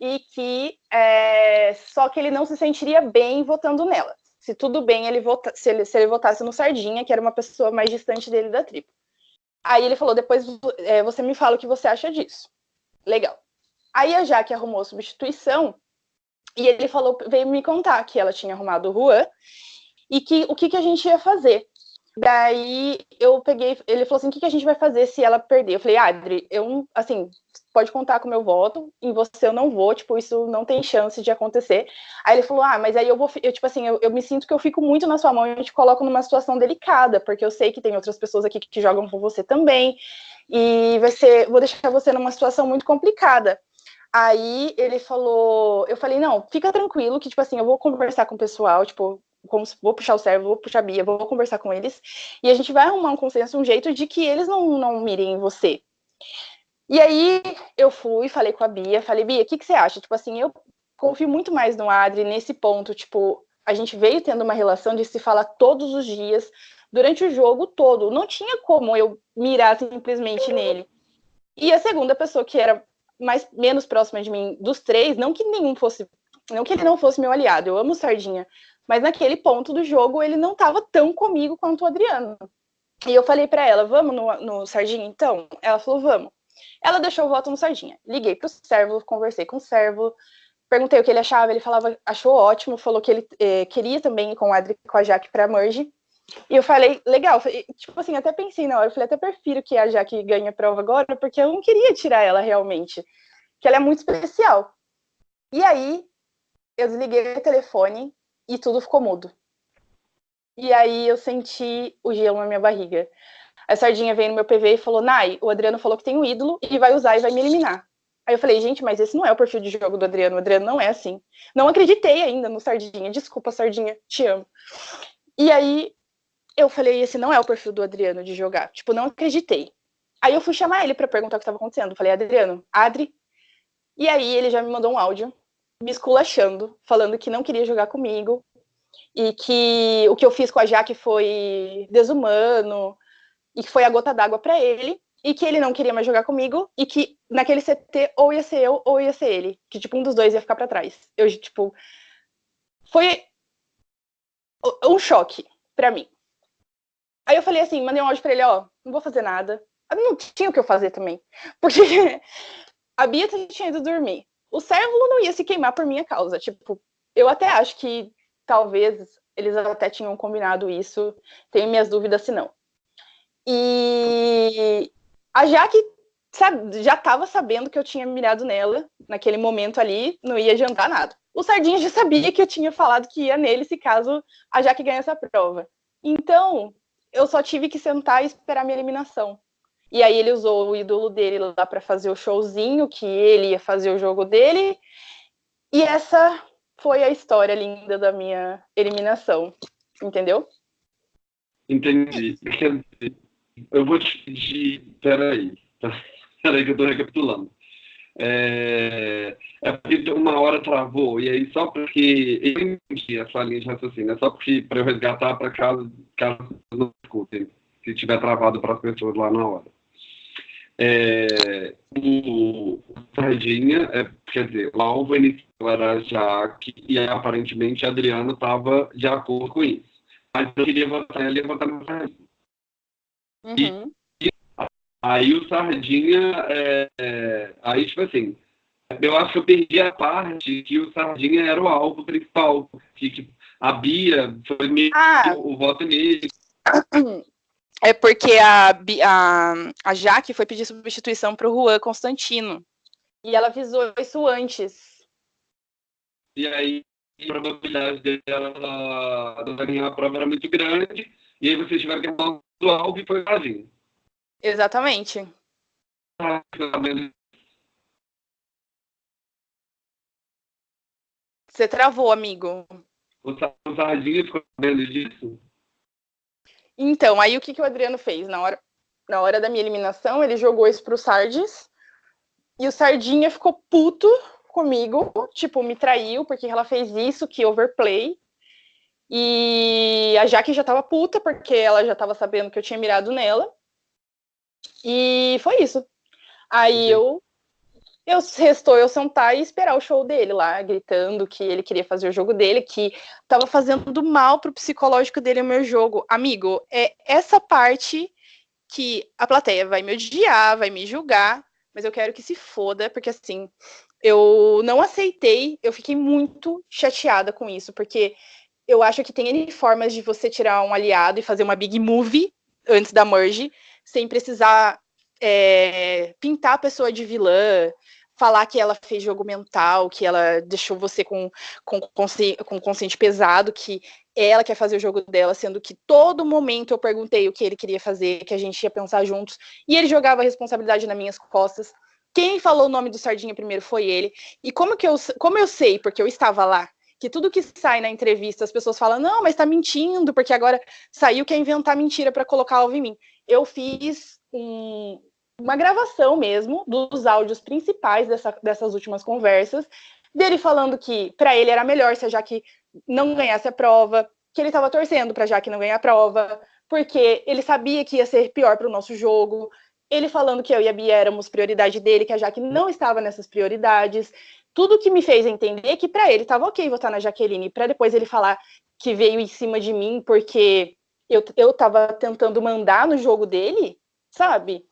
e que é, só que ele não se sentiria bem votando nela se tudo bem ele vota, se, ele, se ele votasse no Sardinha, que era uma pessoa mais distante dele da tribo. Aí ele falou, depois é, você me fala o que você acha disso. Legal. Aí a Jaque arrumou substituição, e ele falou, veio me contar que ela tinha arrumado o Juan, e que o que, que a gente ia fazer. Daí eu peguei, ele falou assim, o que, que a gente vai fazer se ela perder? Eu falei, Adri, eu, assim, pode contar com o meu voto, em você eu não vou, tipo, isso não tem chance de acontecer. Aí ele falou, ah, mas aí eu vou, eu, tipo assim, eu, eu me sinto que eu fico muito na sua mão e te coloco numa situação delicada, porque eu sei que tem outras pessoas aqui que jogam com você também, e vai ser, vou deixar você numa situação muito complicada. Aí ele falou, eu falei, não, fica tranquilo, que, tipo assim, eu vou conversar com o pessoal, tipo, como, vou puxar o servo, vou puxar a Bia, vou conversar com eles, e a gente vai arrumar um consenso, um jeito de que eles não, não mirem em você. E aí eu fui, falei com a Bia, falei, Bia, o que, que você acha? Tipo assim, eu confio muito mais no Adri nesse ponto, tipo, a gente veio tendo uma relação de se falar todos os dias, durante o jogo todo, não tinha como eu mirar simplesmente nele. E a segunda pessoa que era mais menos próxima de mim dos três, não que nenhum fosse, não que ele não fosse meu aliado, eu amo Sardinha, mas naquele ponto do jogo ele não estava tão comigo quanto o Adriano. E eu falei para ela, vamos no, no Sardinha então? Ela falou, vamos. Ela deixou o voto no Sardinha. Liguei pro servo, conversei com o servo, perguntei o que ele achava, ele falava, achou ótimo, falou que ele eh, queria também ir com o Adri com a Jaque pra Merge. E eu falei, legal, tipo assim, até pensei na hora, eu falei, até prefiro que a Jaque ganhe a prova agora, porque eu não queria tirar ela realmente, que ela é muito especial. E aí, eu desliguei o telefone e tudo ficou mudo. E aí eu senti o gelo na minha barriga. A Sardinha veio no meu PV e falou, Nai, o Adriano falou que tem um ídolo e vai usar e vai me eliminar. Aí eu falei, gente, mas esse não é o perfil de jogo do Adriano, o Adriano não é assim. Não acreditei ainda no Sardinha, desculpa, Sardinha, te amo. E aí eu falei, esse não é o perfil do Adriano de jogar. Tipo, não acreditei. Aí eu fui chamar ele para perguntar o que estava acontecendo. falei, Adriano, Adri. E aí ele já me mandou um áudio me esculachando, falando que não queria jogar comigo e que o que eu fiz com a Jaque foi desumano e que foi a gota d'água para ele e que ele não queria mais jogar comigo e que naquele CT ou ia ser eu ou ia ser ele, que tipo um dos dois ia ficar para trás. Eu tipo foi um choque para mim. Aí eu falei assim, mandei um áudio pra ele, ó, não vou fazer nada. não tinha o que eu fazer também. Porque a Bia tinha ido dormir. O Cérvulo não ia se queimar por minha causa. Tipo, eu até acho que talvez eles até tinham combinado isso. Tenho minhas dúvidas se não. E a Jaque sabe, já estava sabendo que eu tinha mirado nela naquele momento ali, não ia adiantar nada. O Sardinha já sabia que eu tinha falado que ia nele se caso a Jaque ganhasse a prova. Então, eu só tive que sentar e esperar minha eliminação. E aí ele usou o ídolo dele lá para fazer o showzinho, que ele ia fazer o jogo dele. E essa foi a história linda da minha eliminação. Entendeu? Entendi. Eu vou te pedir. Peraí. Peraí, que eu tô recapitulando. É, é porque uma hora travou, e aí só porque eu entendi essa linha de raciocínio, é só porque para eu resgatar para caso, caso não escutem, se tiver travado para as pessoas lá na hora. É, o Sardinha, é, quer dizer, o alvo inicial era Jaque e aparentemente Adriano estava de acordo com isso. Mas eu queria votar, ele ia votar no Sardinha. Uhum. Aí o Sardinha, é, é, aí tipo assim, eu acho que eu perdi a parte que o Sardinha era o alvo principal, que, que a Bia foi meio ah. o voto nele. É porque a, a, a Jaque foi pedir substituição para o Juan Constantino. E ela avisou isso antes. E aí a probabilidade dela ganhar a prova era muito grande. E aí vocês tiveram que arrumar do alvo e foi Sardinha. Exatamente. Você travou, amigo. O Sardinha ficou sabendo disso? Então, aí o que, que o Adriano fez? Na hora, na hora da minha eliminação, ele jogou isso pro Sardes. E o Sardinha ficou puto comigo, tipo, me traiu porque ela fez isso, que overplay. E a Jaque já tava puta porque ela já tava sabendo que eu tinha mirado nela. E foi isso. Aí eu eu restou eu sentar e esperar o show dele lá, gritando que ele queria fazer o jogo dele, que tava fazendo mal pro psicológico dele o meu jogo. Amigo, é essa parte que a plateia vai me odiar, vai me julgar, mas eu quero que se foda, porque assim, eu não aceitei, eu fiquei muito chateada com isso, porque eu acho que tem N formas de você tirar um aliado e fazer uma big movie antes da merge, sem precisar é, pintar a pessoa de vilã, falar que ela fez jogo mental, que ela deixou você com, com, com consciente pesado, que ela quer fazer o jogo dela, sendo que todo momento eu perguntei o que ele queria fazer, que a gente ia pensar juntos, e ele jogava a responsabilidade nas minhas costas. Quem falou o nome do Sardinha primeiro foi ele. E como que eu, como eu sei, porque eu estava lá, que tudo que sai na entrevista as pessoas falam, não, mas tá mentindo, porque agora saiu que é inventar mentira para colocar alvo em mim. Eu fiz um, uma gravação mesmo dos áudios principais dessa, dessas últimas conversas, dele falando que para ele era melhor se a Jaque não ganhasse a prova, que ele estava torcendo para a Jaque não ganhar a prova, porque ele sabia que ia ser pior para o nosso jogo, ele falando que eu e a Bia éramos prioridade dele, que a Jaque não estava nessas prioridades. Tudo que me fez entender que para ele estava ok votar na Jaqueline, para depois ele falar que veio em cima de mim porque eu, eu tentando mandar no jogo dele, sabe?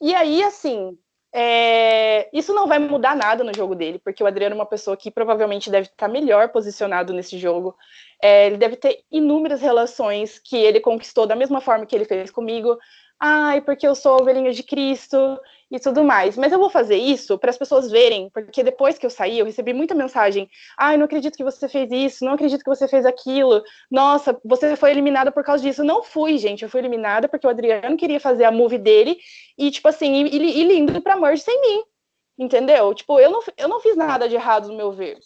E aí, assim, é, isso não vai mudar nada no jogo dele, porque o Adriano é uma pessoa que provavelmente deve estar melhor posicionado nesse jogo. É, ele deve ter inúmeras relações que ele conquistou da mesma forma que ele fez comigo ai, porque eu sou ovelhinha de Cristo e tudo mais. Mas eu vou fazer isso para as pessoas verem, porque depois que eu saí, eu recebi muita mensagem: ai, não acredito que você fez isso, não acredito que você fez aquilo, nossa, você foi eliminada por causa disso. Não fui, gente, eu fui eliminada porque o Adriano queria fazer a movie dele e, tipo assim, e, e lindo pra merge sem mim. Entendeu? Tipo, eu não, eu não fiz nada de errado no meu ver.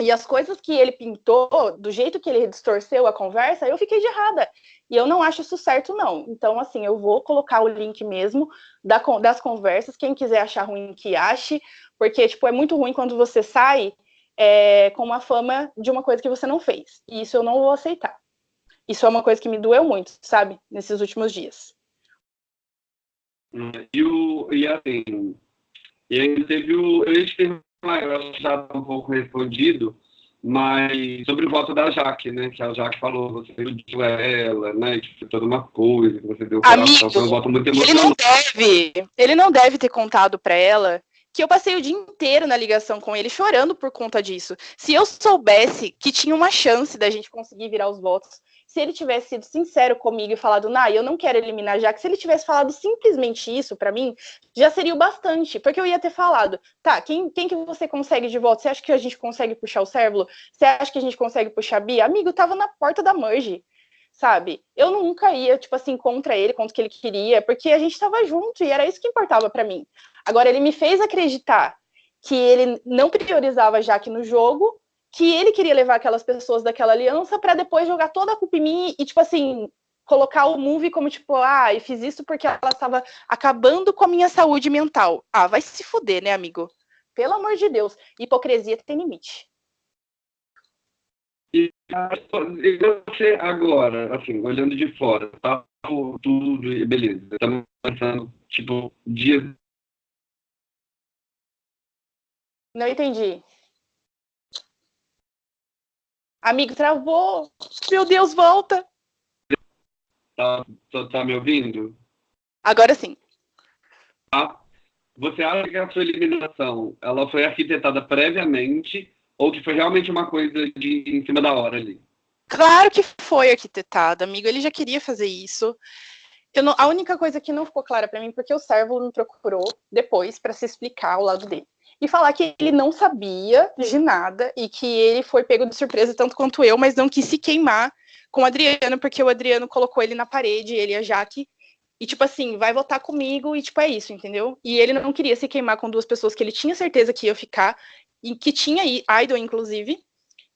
E as coisas que ele pintou, do jeito que ele distorceu a conversa, eu fiquei de errada. E eu não acho isso certo, não. Então, assim, eu vou colocar o link mesmo da, das conversas. Quem quiser achar ruim, que ache. Porque, tipo, é muito ruim quando você sai é, com uma fama de uma coisa que você não fez. E isso eu não vou aceitar. Isso é uma coisa que me doeu muito, sabe? Nesses últimos dias. E, o, e assim, e ainda teve o. Eu ia te perguntar, já tá um pouco respondido, mas sobre o voto da Jaque, né? Que a Jaque falou, você iludiu ela, né? Que foi toda uma coisa, que você deu Amigo, foi um voto muito emocionante. Ele não deve, ele não deve ter contado para ela que eu passei o dia inteiro na ligação com ele chorando por conta disso. Se eu soubesse que tinha uma chance da gente conseguir virar os votos, se ele tivesse sido sincero comigo e falado, Nai, eu não quero eliminar já, que se ele tivesse falado simplesmente isso para mim, já seria o bastante, porque eu ia ter falado, tá, quem, quem que você consegue de volta? Você acha que a gente consegue puxar o Cérvulo? Você acha que a gente consegue puxar a Bia? Amigo, tava na porta da merge, sabe? Eu nunca ia, tipo assim, contra ele, contra o que ele queria, porque a gente tava junto e era isso que importava para mim. Agora, ele me fez acreditar que ele não priorizava já aqui no jogo, que ele queria levar aquelas pessoas daquela aliança para depois jogar toda a culpa em mim e, tipo assim, colocar o movie como, tipo, ah, e fiz isso porque ela estava acabando com a minha saúde mental. Ah, vai se fuder, né, amigo? Pelo amor de Deus. Hipocrisia tem limite. E você agora, assim, olhando de fora, tá tudo, beleza, estamos pensando, tipo, dias. Não entendi. Amigo, travou. Meu Deus, volta. Tá, tá, tá me ouvindo? Agora sim. Tá. Você acha que a sua eliminação ela foi arquitetada previamente ou que foi realmente uma coisa de em cima da hora ali? Claro que foi arquitetada, amigo. Ele já queria fazer isso. Não, a única coisa que não ficou clara para mim porque o servo me procurou depois para se explicar o lado dele e falar que ele não sabia de nada e que ele foi pego de surpresa tanto quanto eu, mas não quis se queimar com o Adriano, porque o Adriano colocou ele na parede, ele e a Jaque, e tipo assim, vai votar comigo e tipo é isso, entendeu? E ele não queria se queimar com duas pessoas que ele tinha certeza que ia ficar, e que tinha idol, inclusive,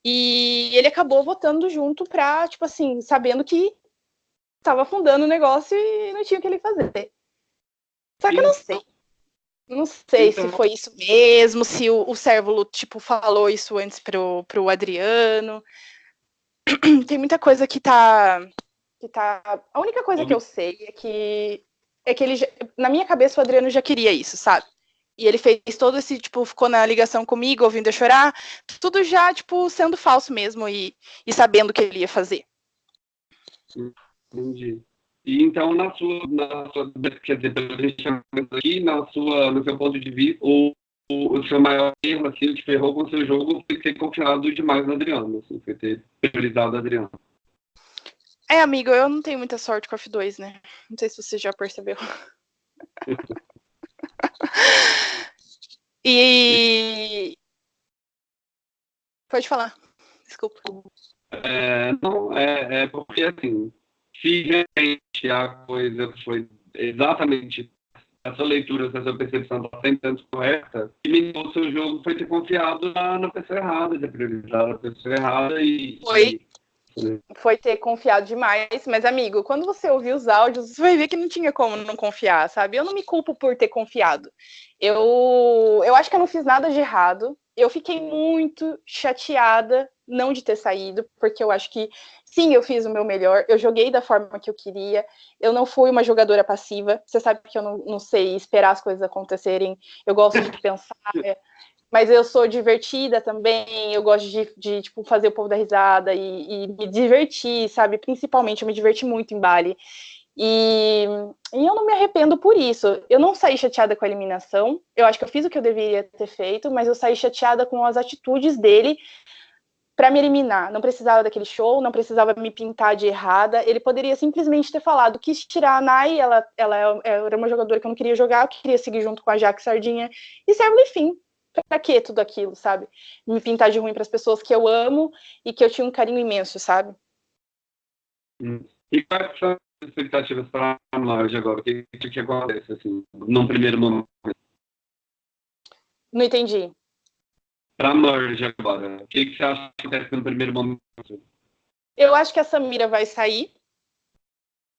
e ele acabou votando junto pra, tipo assim, sabendo que estava fundando o negócio e não tinha o que ele fazer. Só que eu não sei. Não sei então... se foi isso mesmo, se o, o Cérvulo, tipo, falou isso antes pro, pro Adriano. Tem muita coisa que tá, que tá... A única coisa que eu sei é que, é que ele, já, na minha cabeça, o Adriano já queria isso, sabe? E ele fez todo esse, tipo, ficou na ligação comigo, ouvindo eu chorar, tudo já, tipo, sendo falso mesmo e, e sabendo o que ele ia fazer. Entendi. E então, na sua, na sua quer dizer, pelo aqui, na sua, no seu ponto de vista, o, o, seu maior erro, assim, o que ferrou com o seu jogo foi ter confiado demais no Adriano, assim, foi ter priorizado o Adriano. É, amigo, eu não tenho muita sorte com a F2, né? Não sei se você já percebeu. e. Pode falar. Desculpa. É, não, é, é porque, assim, se realmente a coisa foi exatamente essa leitura, essa percepção está sempre correta, e o seu jogo foi ter confiado na, na pessoa errada, ter priorizado a pessoa errada e. Foi. E, foi ter confiado demais, mas amigo, quando você ouvir os áudios, você vai ver que não tinha como não confiar, sabe? Eu não me culpo por ter confiado. Eu, eu acho que eu não fiz nada de errado. Eu fiquei muito chateada não de ter saído, porque eu acho que sim, eu fiz o meu melhor, eu joguei da forma que eu queria, eu não fui uma jogadora passiva, você sabe que eu não, não sei esperar as coisas acontecerem, eu gosto de pensar, mas eu sou divertida também, eu gosto de, de tipo, fazer o povo dar risada e, e, me divertir, sabe? Principalmente, eu me diverti muito em Bali. E, e, eu não me arrependo por isso. Eu não saí chateada com a eliminação. Eu acho que eu fiz o que eu deveria ter feito, mas eu saí chateada com as atitudes dele para me eliminar. Não precisava daquele show, não precisava me pintar de errada. Ele poderia simplesmente ter falado, quis tirar a Nai, ela, ela era uma jogadora que eu não queria jogar, eu queria seguir junto com a Jaque Sardinha, e serve enfim. Pra que tudo aquilo, sabe? Me pintar de ruim para as pessoas que eu amo e que eu tinha um carinho imenso, sabe? Hum. E quais são as expectativas para a loja agora? O que, que acontece, assim, num primeiro momento? Não entendi para merge agora? O que, que você acha que acontece no primeiro momento? Eu acho que a Samira vai sair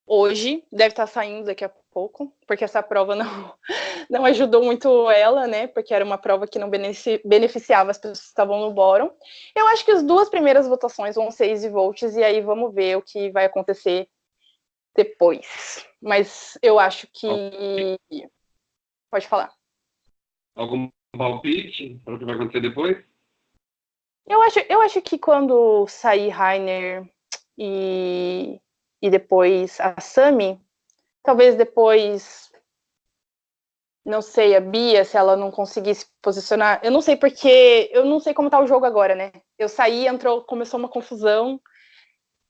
hoje, deve estar saindo daqui a pouco, porque essa prova não, não ajudou muito ela, né? Porque era uma prova que não beneficiava as pessoas que estavam no bórum. Eu acho que as duas primeiras votações vão ser easy votes, e aí vamos ver o que vai acontecer depois. Mas eu acho que. Pode falar. Algum palpite para o que vai acontecer depois? Eu acho, eu acho que quando sair Rainer e, e depois a Sami, talvez depois, não sei, a Bia, se ela não conseguisse posicionar, eu não sei porque, eu não sei como tá o jogo agora, né? Eu saí, entrou, começou uma confusão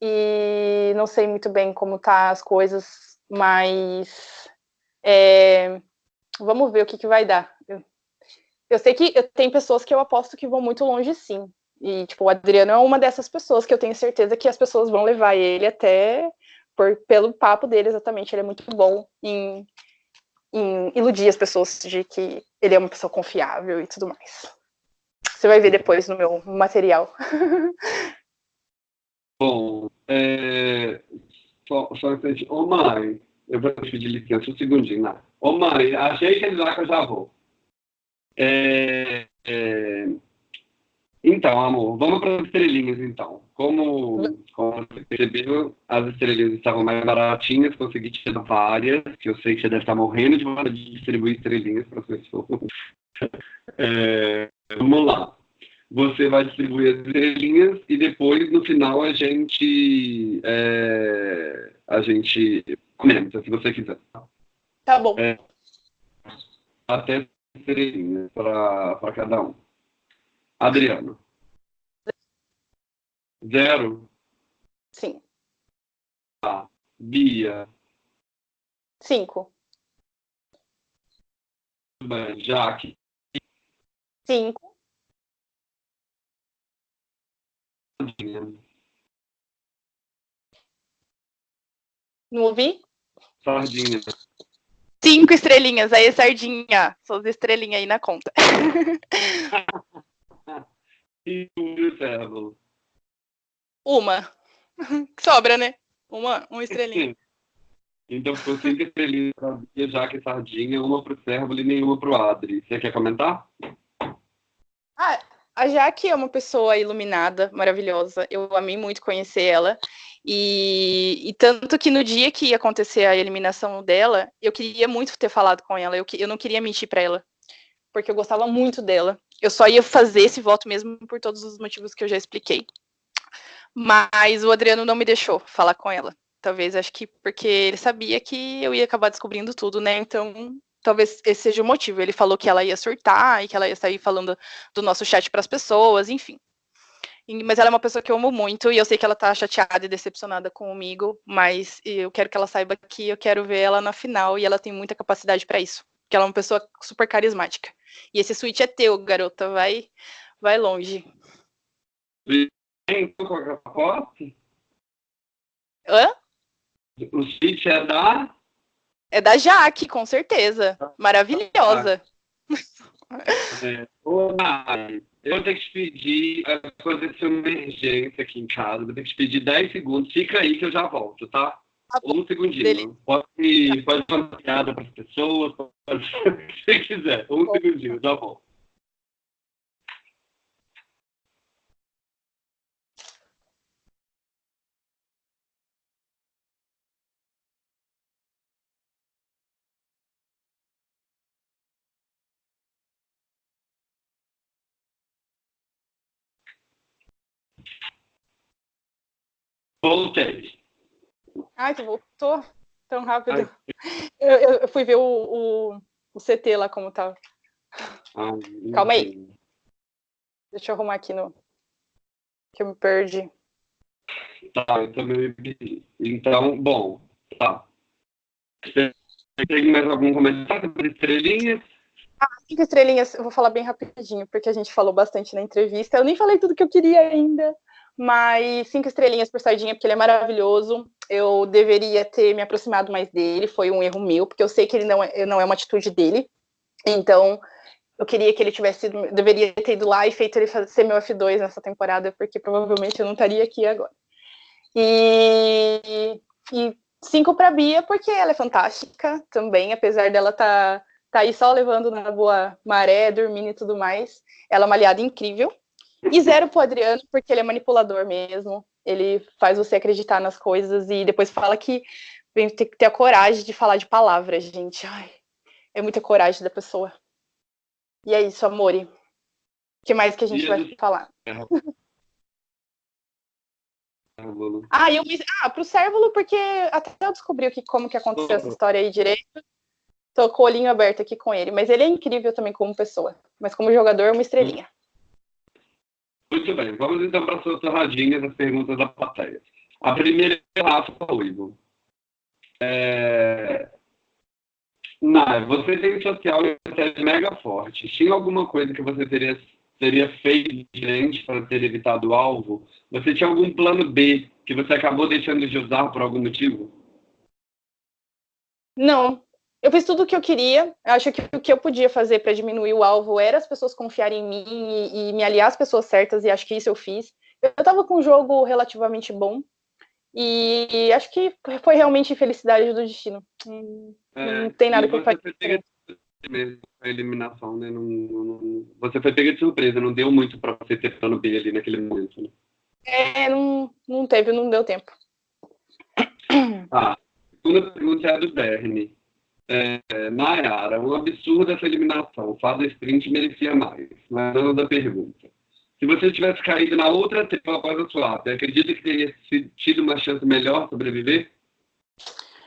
e não sei muito bem como tá as coisas, mas é, vamos ver o que, que vai dar. Eu sei que tem pessoas que eu aposto que vão muito longe, sim. E, tipo, o Adriano é uma dessas pessoas que eu tenho certeza que as pessoas vão levar ele até por, pelo papo dele, exatamente. Ele é muito bom em, em iludir as pessoas de que ele é uma pessoa confiável e tudo mais. Você vai ver depois no meu material. Bom, é... só, só um Ô, mãe, eu vou te pedir licença um segundinho, né? Ô, mãe, achei que ele lá que eu já vou. É, é... Então, amor, vamos para as estrelinhas, então. Como, como você percebeu, as estrelinhas estavam mais baratinhas, consegui te dar várias, que eu sei que você deve estar morrendo de vontade de distribuir estrelinhas para as pessoas. É, vamos lá. Você vai distribuir as estrelinhas e depois, no final, a gente, é, a gente comenta, se você quiser. Tá bom. É, até estrelinhas para cada um. Adriano. Zero. Sim. Tá. Bia. Cinco. Jaque. Cinco. Sardinha. Não ouvi? Sardinha. Cinco estrelinhas. Aí, Sardinha, suas estrelinhas aí na conta. e o servo? Uma. Sobra, né? Uma, uma estrelinha. Então ficou cinco estrelinhas para a Jaque e Sardinha, uma para o Servo e nenhuma para o Adri. Você quer comentar? Ah, a Jaque é uma pessoa iluminada, maravilhosa. Eu amei muito conhecer ela. E, e, tanto que no dia que ia acontecer a eliminação dela, eu queria muito ter falado com ela. Eu, eu não queria mentir para ela, porque eu gostava muito dela. Eu só ia fazer esse voto mesmo por todos os motivos que eu já expliquei. Mas o Adriano não me deixou falar com ela. Talvez acho que porque ele sabia que eu ia acabar descobrindo tudo, né? Então, talvez esse seja o motivo. Ele falou que ela ia surtar e que ela ia sair falando do nosso chat para as pessoas, enfim. Mas ela é uma pessoa que eu amo muito e eu sei que ela tá chateada e decepcionada comigo, mas eu quero que ela saiba que eu quero ver ela na final e ela tem muita capacidade para isso. Porque ela é uma pessoa super carismática. E esse switch é teu, garota, vai vai longe. Hã? O switch é da É da Jaque, com certeza. Maravilhosa. Ô, Mari, eu vou ter que te pedir, aconteceu uma emergência aqui em casa, vou ter que te pedir 10 segundos, fica aí que eu já volto, tá? tá um segundinho. Beleza. Pode, pode fazer uma piada para as pessoas, pode fazer o que você quiser. Um segundinho, já volto. Voltei. Ai, tu voltou tão rápido. Eu, eu, fui ver o, o, o, CT lá como tava. Ai, Calma aí. Deixa eu arrumar aqui no. Que eu me perdi. Tá, eu também me Então, bom, tá. Tem mais algum comentário sobre estrelinhas? Ah, cinco estrelinhas, eu vou falar bem rapidinho, porque a gente falou bastante na entrevista. Eu nem falei tudo que eu queria ainda, mas cinco estrelinhas por Sardinha, porque ele é maravilhoso. Eu deveria ter me aproximado mais dele, foi um erro meu, porque eu sei que ele não é, não é uma atitude dele. Então, eu queria que ele tivesse ido, deveria ter ido lá e feito ele ser meu F2 nessa temporada, porque provavelmente eu não estaria aqui agora. E, e cinco para Bia, porque ela é fantástica também, apesar dela estar tá, tá aí só levando na boa maré, dormindo e tudo mais. Ela é uma aliada incrível. E zero pro Adriano, porque ele é manipulador mesmo. Ele faz você acreditar nas coisas e depois fala que tem que ter a coragem de falar de palavras, gente. Ai, é muita coragem da pessoa. E é isso, Amore. O que mais que a gente vai falar? ah, eu me... ah, pro Cérvulo, porque até eu descobri que, como que aconteceu essa história aí direito. Tô com o olhinho aberto aqui com ele, mas ele é incrível também como pessoa. Mas como jogador, uma estrelinha. Muito bem, vamos então para as suas torradinhas, as perguntas da plateia. A primeira é Rafa Ruivo. É... Não, você tem social e mega forte. Tinha alguma coisa que você teria, teria feito diferente para ter evitado o alvo? Você tinha algum plano B que você acabou deixando de usar por algum motivo? Não. Eu fiz tudo o que eu queria. Eu acho que o que eu podia fazer para diminuir o alvo era as pessoas confiarem em mim e, e me aliar às pessoas certas, e acho que isso eu fiz. Eu estava com um jogo relativamente bom, e acho que foi realmente infelicidade do destino. Hum, é, não tem nada que eu faça. A eliminação, né? Não, não, você foi pega de surpresa, não deu muito para você ter plano B ali naquele momento, né? É, não, não teve, não deu tempo. Tá. A segunda pergunta é a do Bernie. É, Nayara, um absurdo essa eliminação. Fada sprint merecia mais. Mas não da pergunta. Se você tivesse caído na outra tela após a swap, acredita que teria tido uma chance melhor sobreviver?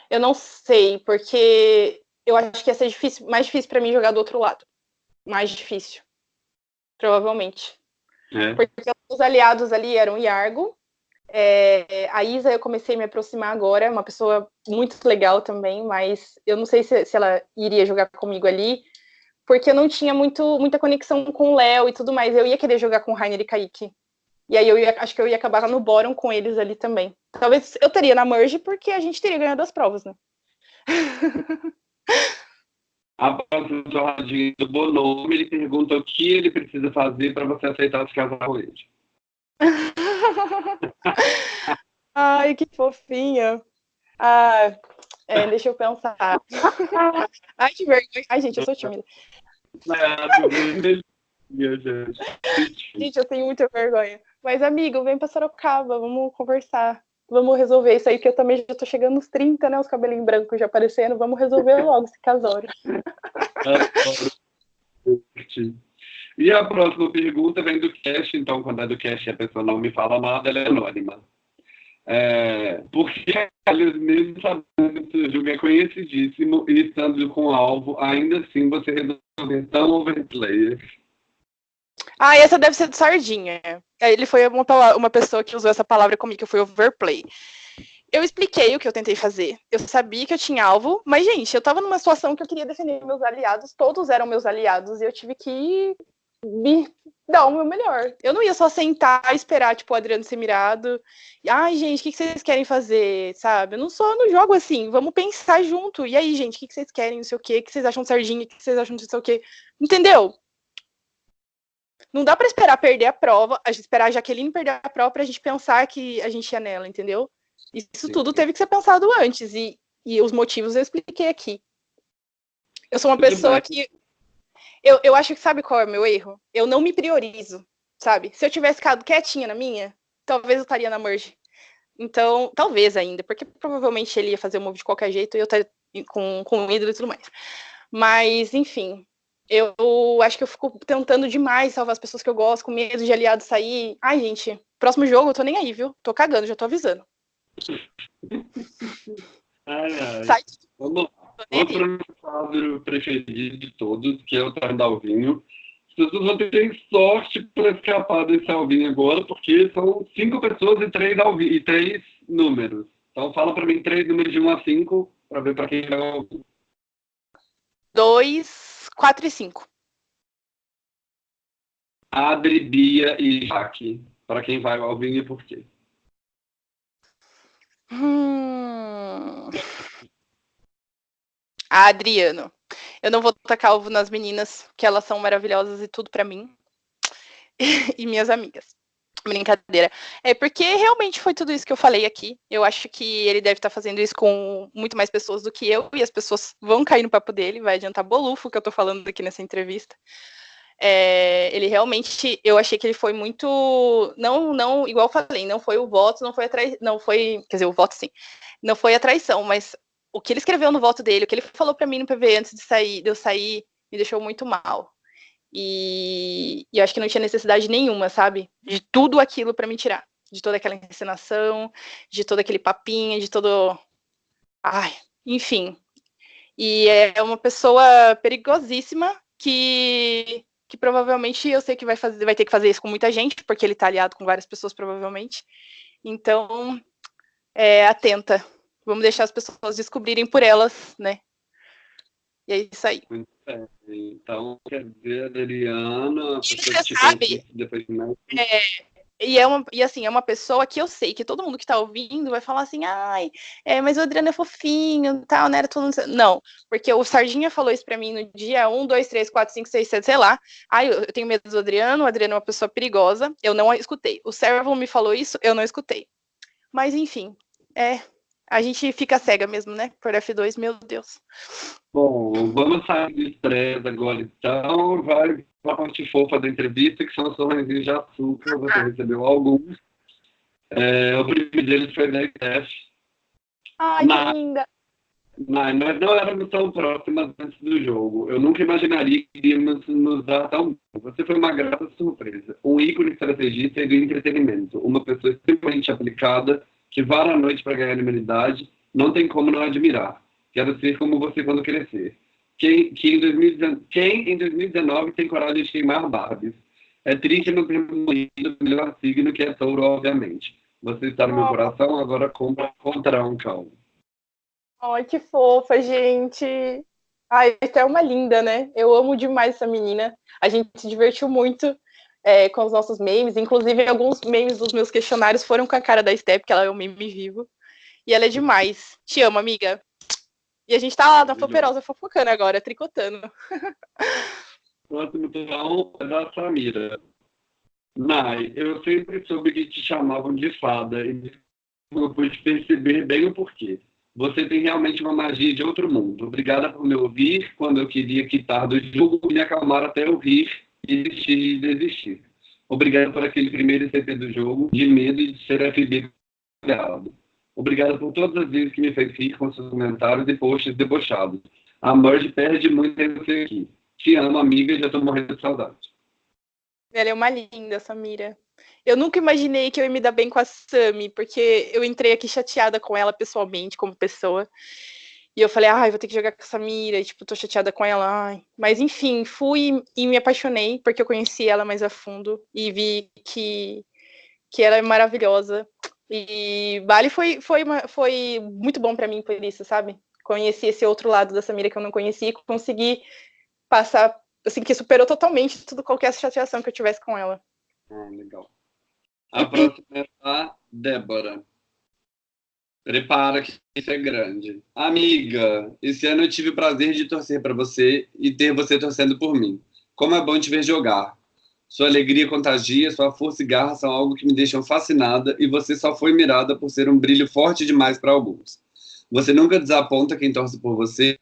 Eu não sei, porque eu acho que ia ser difícil, mais difícil para mim jogar do outro lado. Mais difícil. Provavelmente. É. Porque os aliados ali eram Iargo. É, a Isa eu comecei a me aproximar agora, é uma pessoa muito legal também, mas eu não sei se, se ela iria jogar comigo ali, porque eu não tinha muito, muita conexão com o Léo e tudo mais. Eu ia querer jogar com o Rainer e Kaique. E aí eu ia, acho que eu ia acabar no bórum com eles ali também. Talvez eu teria na merge porque a gente teria ganhado as provas, né? A próxima do Bonome, ele pergunta o que ele precisa fazer para você aceitar se casar com ele. Ai, que fofinha. Ah, é, deixa eu pensar. Ai, que vergonha. Ai, gente, eu sou tímida. gente, eu tenho muita vergonha. Mas, amigo, vem pra Sorocaba, vamos conversar. Vamos resolver isso aí, que eu também já tô chegando nos 30, né? Os cabelinhos brancos já aparecendo. Vamos resolver logo esse casório. e a próxima pergunta vem do cast, então, quando é do cast a pessoa não me fala nada, ela é anônima. É, porque, mesmo sabendo que o jogo é conhecidíssimo e estando com alvo, ainda assim você resolve tão overplayer. Ah, essa deve ser do Sardinha. Ele foi uma, uma pessoa que usou essa palavra comigo, que foi overplay. Eu expliquei o que eu tentei fazer. Eu sabia que eu tinha alvo, mas, gente, eu tava numa situação que eu queria defender meus aliados, todos eram meus aliados, e eu tive que me dar o meu melhor. Eu não ia só sentar e esperar, tipo, o Adriano ser mirado. Ai, gente, o que, vocês querem fazer, sabe? Eu não sou no jogo assim, vamos pensar junto. E aí, gente, o que, vocês querem, não sei o quê, o que vocês acham de sardinha, o que vocês acham de não sei o quê. Entendeu? Não dá para esperar perder a prova, a gente esperar a Jaqueline perder a prova pra gente pensar que a gente ia nela, entendeu? Isso Sim. tudo teve que ser pensado antes, e, e os motivos eu expliquei aqui. Eu sou uma pessoa que eu, eu acho que sabe qual é o meu erro? Eu não me priorizo, sabe? Se eu tivesse ficado quietinha na minha, talvez eu estaria na merge. Então, talvez ainda, porque provavelmente ele ia fazer o move de qualquer jeito e eu estaria com, com o ídolo e tudo mais. Mas, enfim, eu acho que eu fico tentando demais salvar as pessoas que eu gosto, com medo de aliado sair. Ai, gente, próximo jogo eu tô nem aí, viu? Tô cagando, já tô avisando. ai, ai. Sai. Vamos. Outro quadro preferido de todos, que é o Tarde Alvinho. As pessoas vão ter sorte para escapar desse Alvinho agora, porque são cinco pessoas e três, alvinho, e três números. Então fala para mim três números de 1 a 5 para ver para quem vai ouvir. 2, 4 e 5. Adri, Bia e Jaque. Para quem vai ao Alvinho e por quê? Hum... A Adriano. Eu não vou tacar ovo nas meninas, que elas são maravilhosas e tudo para mim. e minhas amigas. Brincadeira. É porque realmente foi tudo isso que eu falei aqui. Eu acho que ele deve estar tá fazendo isso com muito mais pessoas do que eu, e as pessoas vão cair no papo dele, vai adiantar bolufo que eu tô falando aqui nessa entrevista. É, ele realmente, eu achei que ele foi muito, não, não, igual eu falei, não foi o voto, não foi a trai, não foi, quer dizer, o voto sim, não foi a traição, mas o que ele escreveu no voto dele, o que ele falou para mim no PV antes de sair, de eu sair, me deixou muito mal. E, e eu acho que não tinha necessidade nenhuma, sabe? De tudo aquilo para me tirar. De toda aquela encenação, de todo aquele papinho, de todo. Ai, enfim. E é uma pessoa perigosíssima que, que provavelmente eu sei que vai, fazer, vai ter que fazer isso com muita gente, porque ele tá aliado com várias pessoas, provavelmente. Então, é, atenta. Vamos deixar as pessoas descobrirem por elas, né? E é isso aí. Então, quer dizer, Adriana, que sabe, depois de mais... é, e, é uma, e assim, é uma pessoa que eu sei que todo mundo que tá ouvindo vai falar assim, ai, é, mas o Adriano é fofinho, tal, né? Era todo mundo... Não, porque o Sardinha falou isso pra mim no dia 1, 2, 3, 4, 5, 6, 7, sei lá. Ai, eu tenho medo do Adriano, o Adriano é uma pessoa perigosa, eu não escutei. O Servo me falou isso, eu não escutei. Mas enfim, é, a gente fica cega mesmo, né? Por F2, meu Deus. Bom, vamos sair do estresse agora, então. Vai para a parte fofa da entrevista, que são os sorrisinhos de açúcar. Você recebeu alguns. É, o primeiro deles foi da ITF. Ai, Na... que linda! Mas nós não éramos tão próximas antes do jogo. Eu nunca imaginaria que iríamos nos dar tão bem. Você foi uma grata surpresa. Um ícone estrategista e do entretenimento. Uma pessoa extremamente aplicada que vara a noite para ganhar imunidade, não tem como não admirar. Quero ser como você quando crescer. Quem, que em 2019, quem em 2019 tem coragem de queimar Barbies? É triste não ter morrido o melhor signo que é touro, obviamente. Você está no meu coração, agora compra contra um cão. Ai, que fofa, gente. Ai, até uma linda, né? Eu amo demais essa menina. A gente se divertiu muito é, com os nossos memes. Inclusive, alguns memes dos meus questionários foram com a cara da Step, que ela é um meme vivo. E ela é demais. Te amo, amiga. E a gente tá lá na Foperosa fofocando agora, tricotando. Próximo então é da Samira. Nai, eu sempre soube que te chamavam de fada e eu pude perceber bem o porquê. Você tem realmente uma magia de outro mundo. Obrigada por me ouvir quando eu queria quitar do jogo e me acalmar até eu rir e desistir de desistir. Obrigado por aquele primeiro CP do jogo, de medo de ser errado. Obrigado por todas as vezes que me fez rir com seus comentários e posts debochados. A Merge perde muito em você aqui. Te amo, amiga, e já tô morrendo de saudade. Ela é uma linda, Samira. Eu nunca imaginei que eu ia me dar bem com a Sami, porque eu entrei aqui chateada com ela pessoalmente, como pessoa. E eu falei, ai, vou ter que jogar com essa mira, e, tipo, tô chateada com ela. Ai. Mas, enfim, fui e me apaixonei, porque eu conheci ela mais a fundo e vi que, que ela é maravilhosa. E Bali foi, foi, uma, foi muito bom para mim por isso, sabe? Conheci esse outro lado da Samira que eu não conhecia e consegui passar, assim, que superou totalmente tudo, qualquer chateação que eu tivesse com ela. Ah, legal. A próxima é a Débora. Prepara que isso é grande. Amiga, esse ano eu tive o prazer de torcer para você e ter você torcendo por mim. Como é bom te ver jogar. Sua alegria contagia, sua força e garra são algo que me deixam fascinada e você só foi mirada por ser um brilho forte demais para alguns. Você nunca desaponta quem torce por você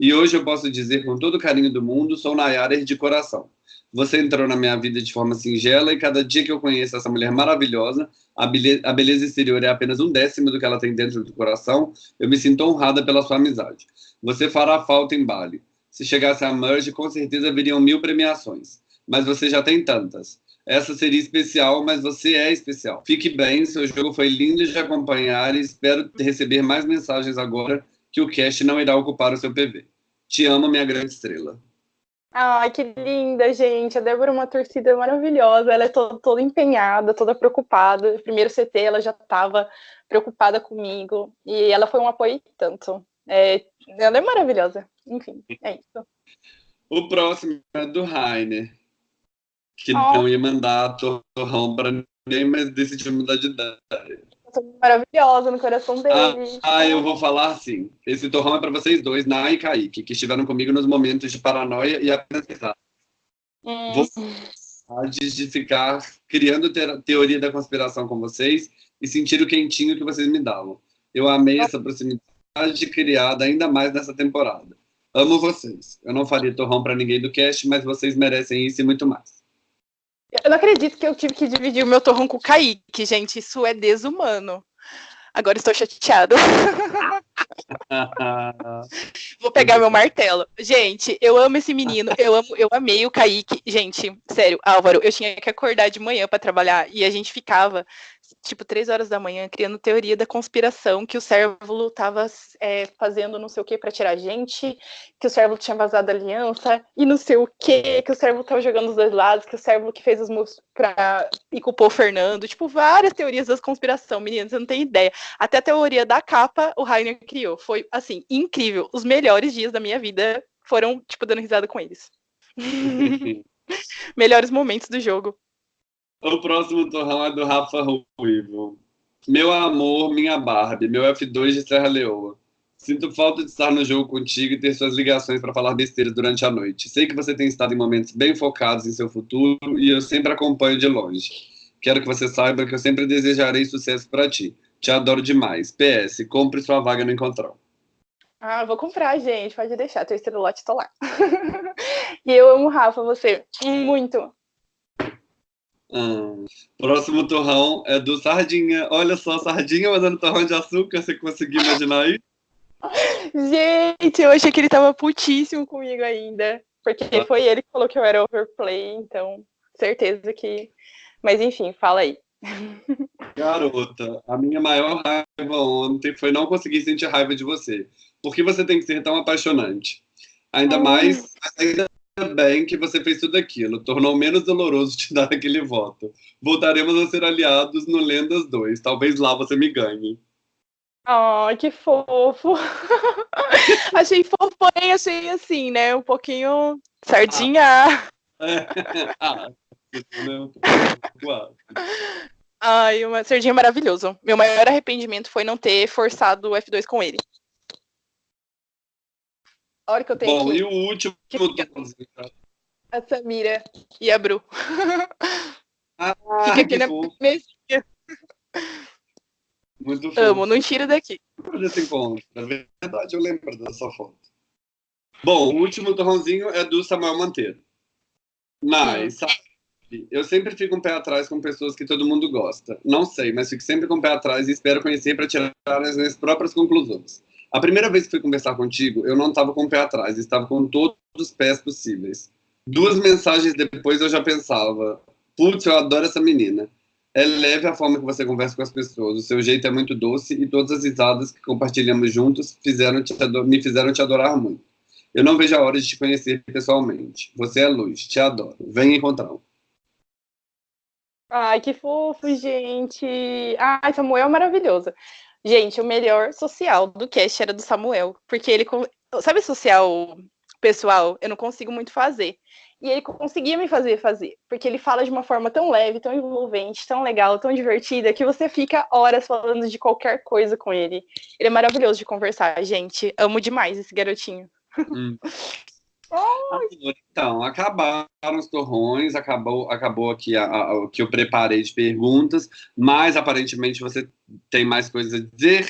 e hoje eu posso dizer com todo o carinho do mundo, sou Nayara de coração. Você entrou na minha vida de forma singela e cada dia que eu conheço essa mulher maravilhosa, a beleza, a beleza exterior é apenas um décimo do que ela tem dentro do coração, eu me sinto honrada pela sua amizade. Você fará falta em Bali. Se chegasse a Merge, com certeza viriam mil premiações. Mas você já tem tantas. essa seria especial, mas você é especial. Fique bem, seu jogo foi lindo de acompanhar e espero receber mais mensagens agora que o cast não irá ocupar o seu PV. Te amo, minha grande estrela. Ai, que linda, gente. A Débora é uma torcida maravilhosa. Ela é toda, toda empenhada, toda preocupada. Primeiro CT, ela já estava preocupada comigo. E ela foi um apoio tanto. É, ela é maravilhosa. Enfim, é isso. O próximo é do Rainer, que oh. não ia mandar torrão para ninguém, mas decidiu mudar de ideia maravilhosa no coração dele. Ah, ah, eu vou falar assim. Esse torrão é para vocês dois, Nai e Kaique, que estiveram comigo nos momentos de paranoia e aprendizado. Hum. Vou de ficar criando teoria da conspiração com vocês e sentir o quentinho que vocês me davam. Eu amei essa proximidade criada ainda mais nessa temporada. Amo vocês. Eu não faria torrão para ninguém do cast, mas vocês merecem isso e muito mais. Eu não acredito que eu tive que dividir o meu torrão com o Kaique, gente. Isso é desumano. Agora estou chateado. Vou pegar meu martelo. Gente, eu amo esse menino. Eu amo, eu amei o Kaique. Gente, sério, Álvaro, eu tinha que acordar de manhã para trabalhar e a gente ficava tipo, três horas da manhã, criando teoria da conspiração, que o Cérvulo estava é, fazendo não sei o que para tirar a gente, que o Cérvulo tinha vazado a aliança, e não sei o que, que o Cérvulo estava jogando os dois lados, que o Cérvulo que fez os moves pra... e culpou o Fernando. Tipo, várias teorias da conspiração, meninas, você não tem ideia. Até a teoria da capa o Rainer criou. Foi, assim, incrível. Os melhores dias da minha vida foram, tipo, dando risada com eles. melhores momentos do jogo. O próximo torrão é do Rafa Ruivo. Meu amor, minha Barbie, meu F2 de Serra Leoa. Sinto falta de estar no jogo contigo e ter suas ligações para falar besteiras durante a noite. Sei que você tem estado em momentos bem focados em seu futuro e eu sempre acompanho de longe. Quero que você saiba que eu sempre desejarei sucesso para ti. Te adoro demais. PS, compre sua vaga no Encontrão. Ah, vou comprar, gente. Pode deixar. Teu estrelote tô lá. e eu amo Rafa, você. Muito. Hum. Próximo torrão é do Sardinha. Olha só, Sardinha mandando torrão de açúcar. Você conseguiu imaginar aí? Gente, eu achei que ele tava putíssimo comigo ainda. Porque ah. foi ele que falou que eu era overplay, então certeza que. Mas enfim, fala aí. Garota, a minha maior raiva ontem foi não conseguir sentir raiva de você. Por que você tem que ser tão apaixonante? Ainda mais, ainda bem que você fez tudo aquilo. Tornou menos doloroso te dar aquele voto. Voltaremos a ser aliados no Lendas 2. Talvez lá você me ganhe. Ai, oh, que fofo. achei fofo, porém achei assim, né? Um pouquinho sardinha. Ah. Ai, uma sardinha maravilhoso. Meu maior arrependimento foi não ter forçado o F2 com ele. A hora que eu tenho Bom, aqui. e o último. A Samira e a Bru. Ah, Fica aqui na mesinha. Muito fofo. Amo, não tira daqui. Desse encontro. Na verdade, eu lembro dessa foto. Bom, o último torrãozinho é do Samuel Manteiro. Mas, sabe, eu sempre fico um pé atrás com pessoas que todo mundo gosta. Não sei, mas fico sempre com um pé atrás e espero conhecer para tirar as minhas próprias conclusões. A primeira vez que fui conversar contigo, eu não estava com o pé atrás, estava com todos os pés possíveis. Duas mensagens depois eu já pensava: putz, eu adoro essa menina. É leve a forma que você conversa com as pessoas, o seu jeito é muito doce e todas as risadas que compartilhamos juntos fizeram me fizeram te adorar muito. Eu não vejo a hora de te conhecer pessoalmente. Você é luz, te adoro. Venha encontrar. Ai, que fofo, gente. Ai, Samuel é maravilhoso. Gente, o melhor social do cast era do Samuel, porque ele, sabe social pessoal, eu não consigo muito fazer. E ele conseguia me fazer fazer, porque ele fala de uma forma tão leve, tão envolvente, tão legal, tão divertida, que você fica horas falando de qualquer coisa com ele. Ele é maravilhoso de conversar, gente. Amo demais esse garotinho. Hum. Então, acabaram os torrões, acabou, acabou aqui o que eu preparei de perguntas, mas aparentemente você tem mais coisas a dizer.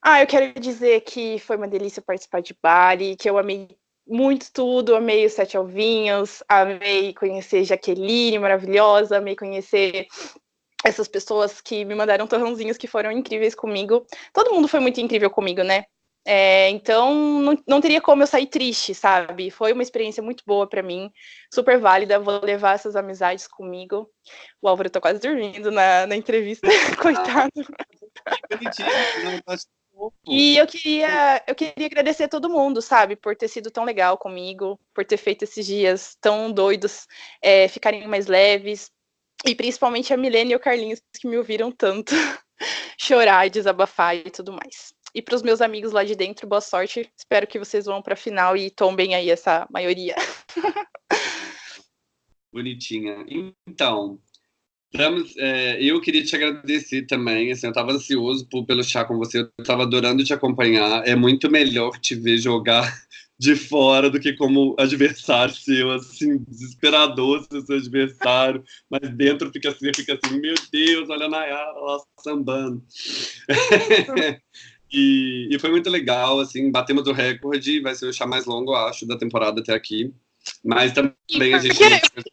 Ah, eu quero dizer que foi uma delícia participar de Bari, que eu amei muito tudo, amei os Sete Alvinhos, amei conhecer Jaqueline, maravilhosa, amei conhecer essas pessoas que me mandaram torrãozinhos que foram incríveis comigo. Todo mundo foi muito incrível comigo, né? É, então, não, não, teria como eu sair triste, sabe? Foi uma experiência muito boa para mim, super válida. Vou levar essas amizades comigo. O Álvaro tá quase dormindo na, na entrevista, coitado. E eu queria, eu queria agradecer a todo mundo, sabe, por ter sido tão legal comigo, por ter feito esses dias tão doidos é, ficarem mais leves, e principalmente a Milene e o Carlinhos que me ouviram tanto chorar e desabafar e tudo mais. E para os meus amigos lá de dentro, boa sorte. Espero que vocês vão para a final e tombem aí essa maioria. Bonitinha. Então, Estamos, é, eu queria te agradecer também. Assim, eu estava ansioso por, pelo chá com você. Eu estava adorando te acompanhar. É muito melhor te ver jogar de fora do que como adversário seu, assim, desesperador ser seu adversário, mas dentro fica assim, fica assim, meu Deus, olha a Nayara lá sambando. E, e foi muito legal, assim, batemos o recorde, vai ser o chá mais longo, acho, da temporada até aqui. Mas também a gente.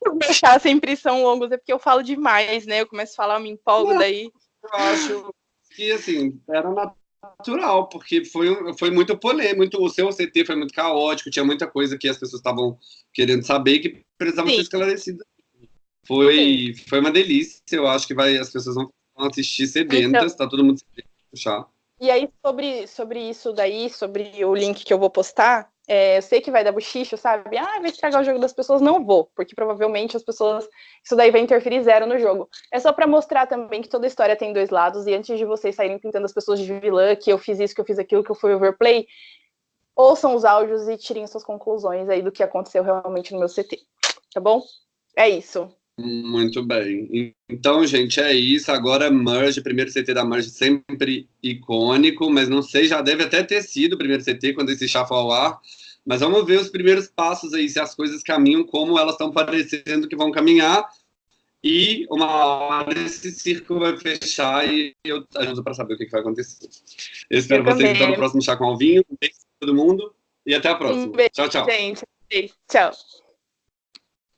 Os meus chás sempre são longos, é porque eu falo demais, né? Eu começo a falar, eu me empolgo Não, daí. Eu acho que, assim, era natural, porque foi, foi muito polêmico, muito, o seu CT foi muito caótico, tinha muita coisa que as pessoas estavam querendo saber que precisava Sim. ser esclarecida. Foi, foi uma delícia, eu acho que vai, as pessoas vão assistir sedentas, então, tá todo mundo sedento chá. E aí, sobre, sobre isso daí, sobre o link que eu vou postar, é, eu sei que vai dar bochicho, sabe? Ah, vai estragar o jogo das pessoas. Não vou, porque provavelmente as pessoas. Isso daí vai interferir zero no jogo. É só para mostrar também que toda história tem dois lados, e antes de vocês saírem pintando as pessoas de vilã, que eu fiz isso, que eu fiz aquilo, que eu fui overplay, ouçam os áudios e tirem suas conclusões aí do que aconteceu realmente no meu CT. Tá bom? É isso. Muito bem. Então, gente, é isso. Agora, Merge, primeiro CT da Merge, sempre icônico, mas não sei, já deve até ter sido o primeiro CT quando esse chá for ao ar. Mas vamos ver os primeiros passos aí, se as coisas caminham como elas estão parecendo que vão caminhar. E uma hora esse círculo vai fechar e eu ajudo para saber o que, que vai acontecer. Eu espero eu vocês então no próximo Chá com Alvinho. Um beijo para todo mundo e até a próxima. Um beijo, tchau, tchau. Gente. Tchau.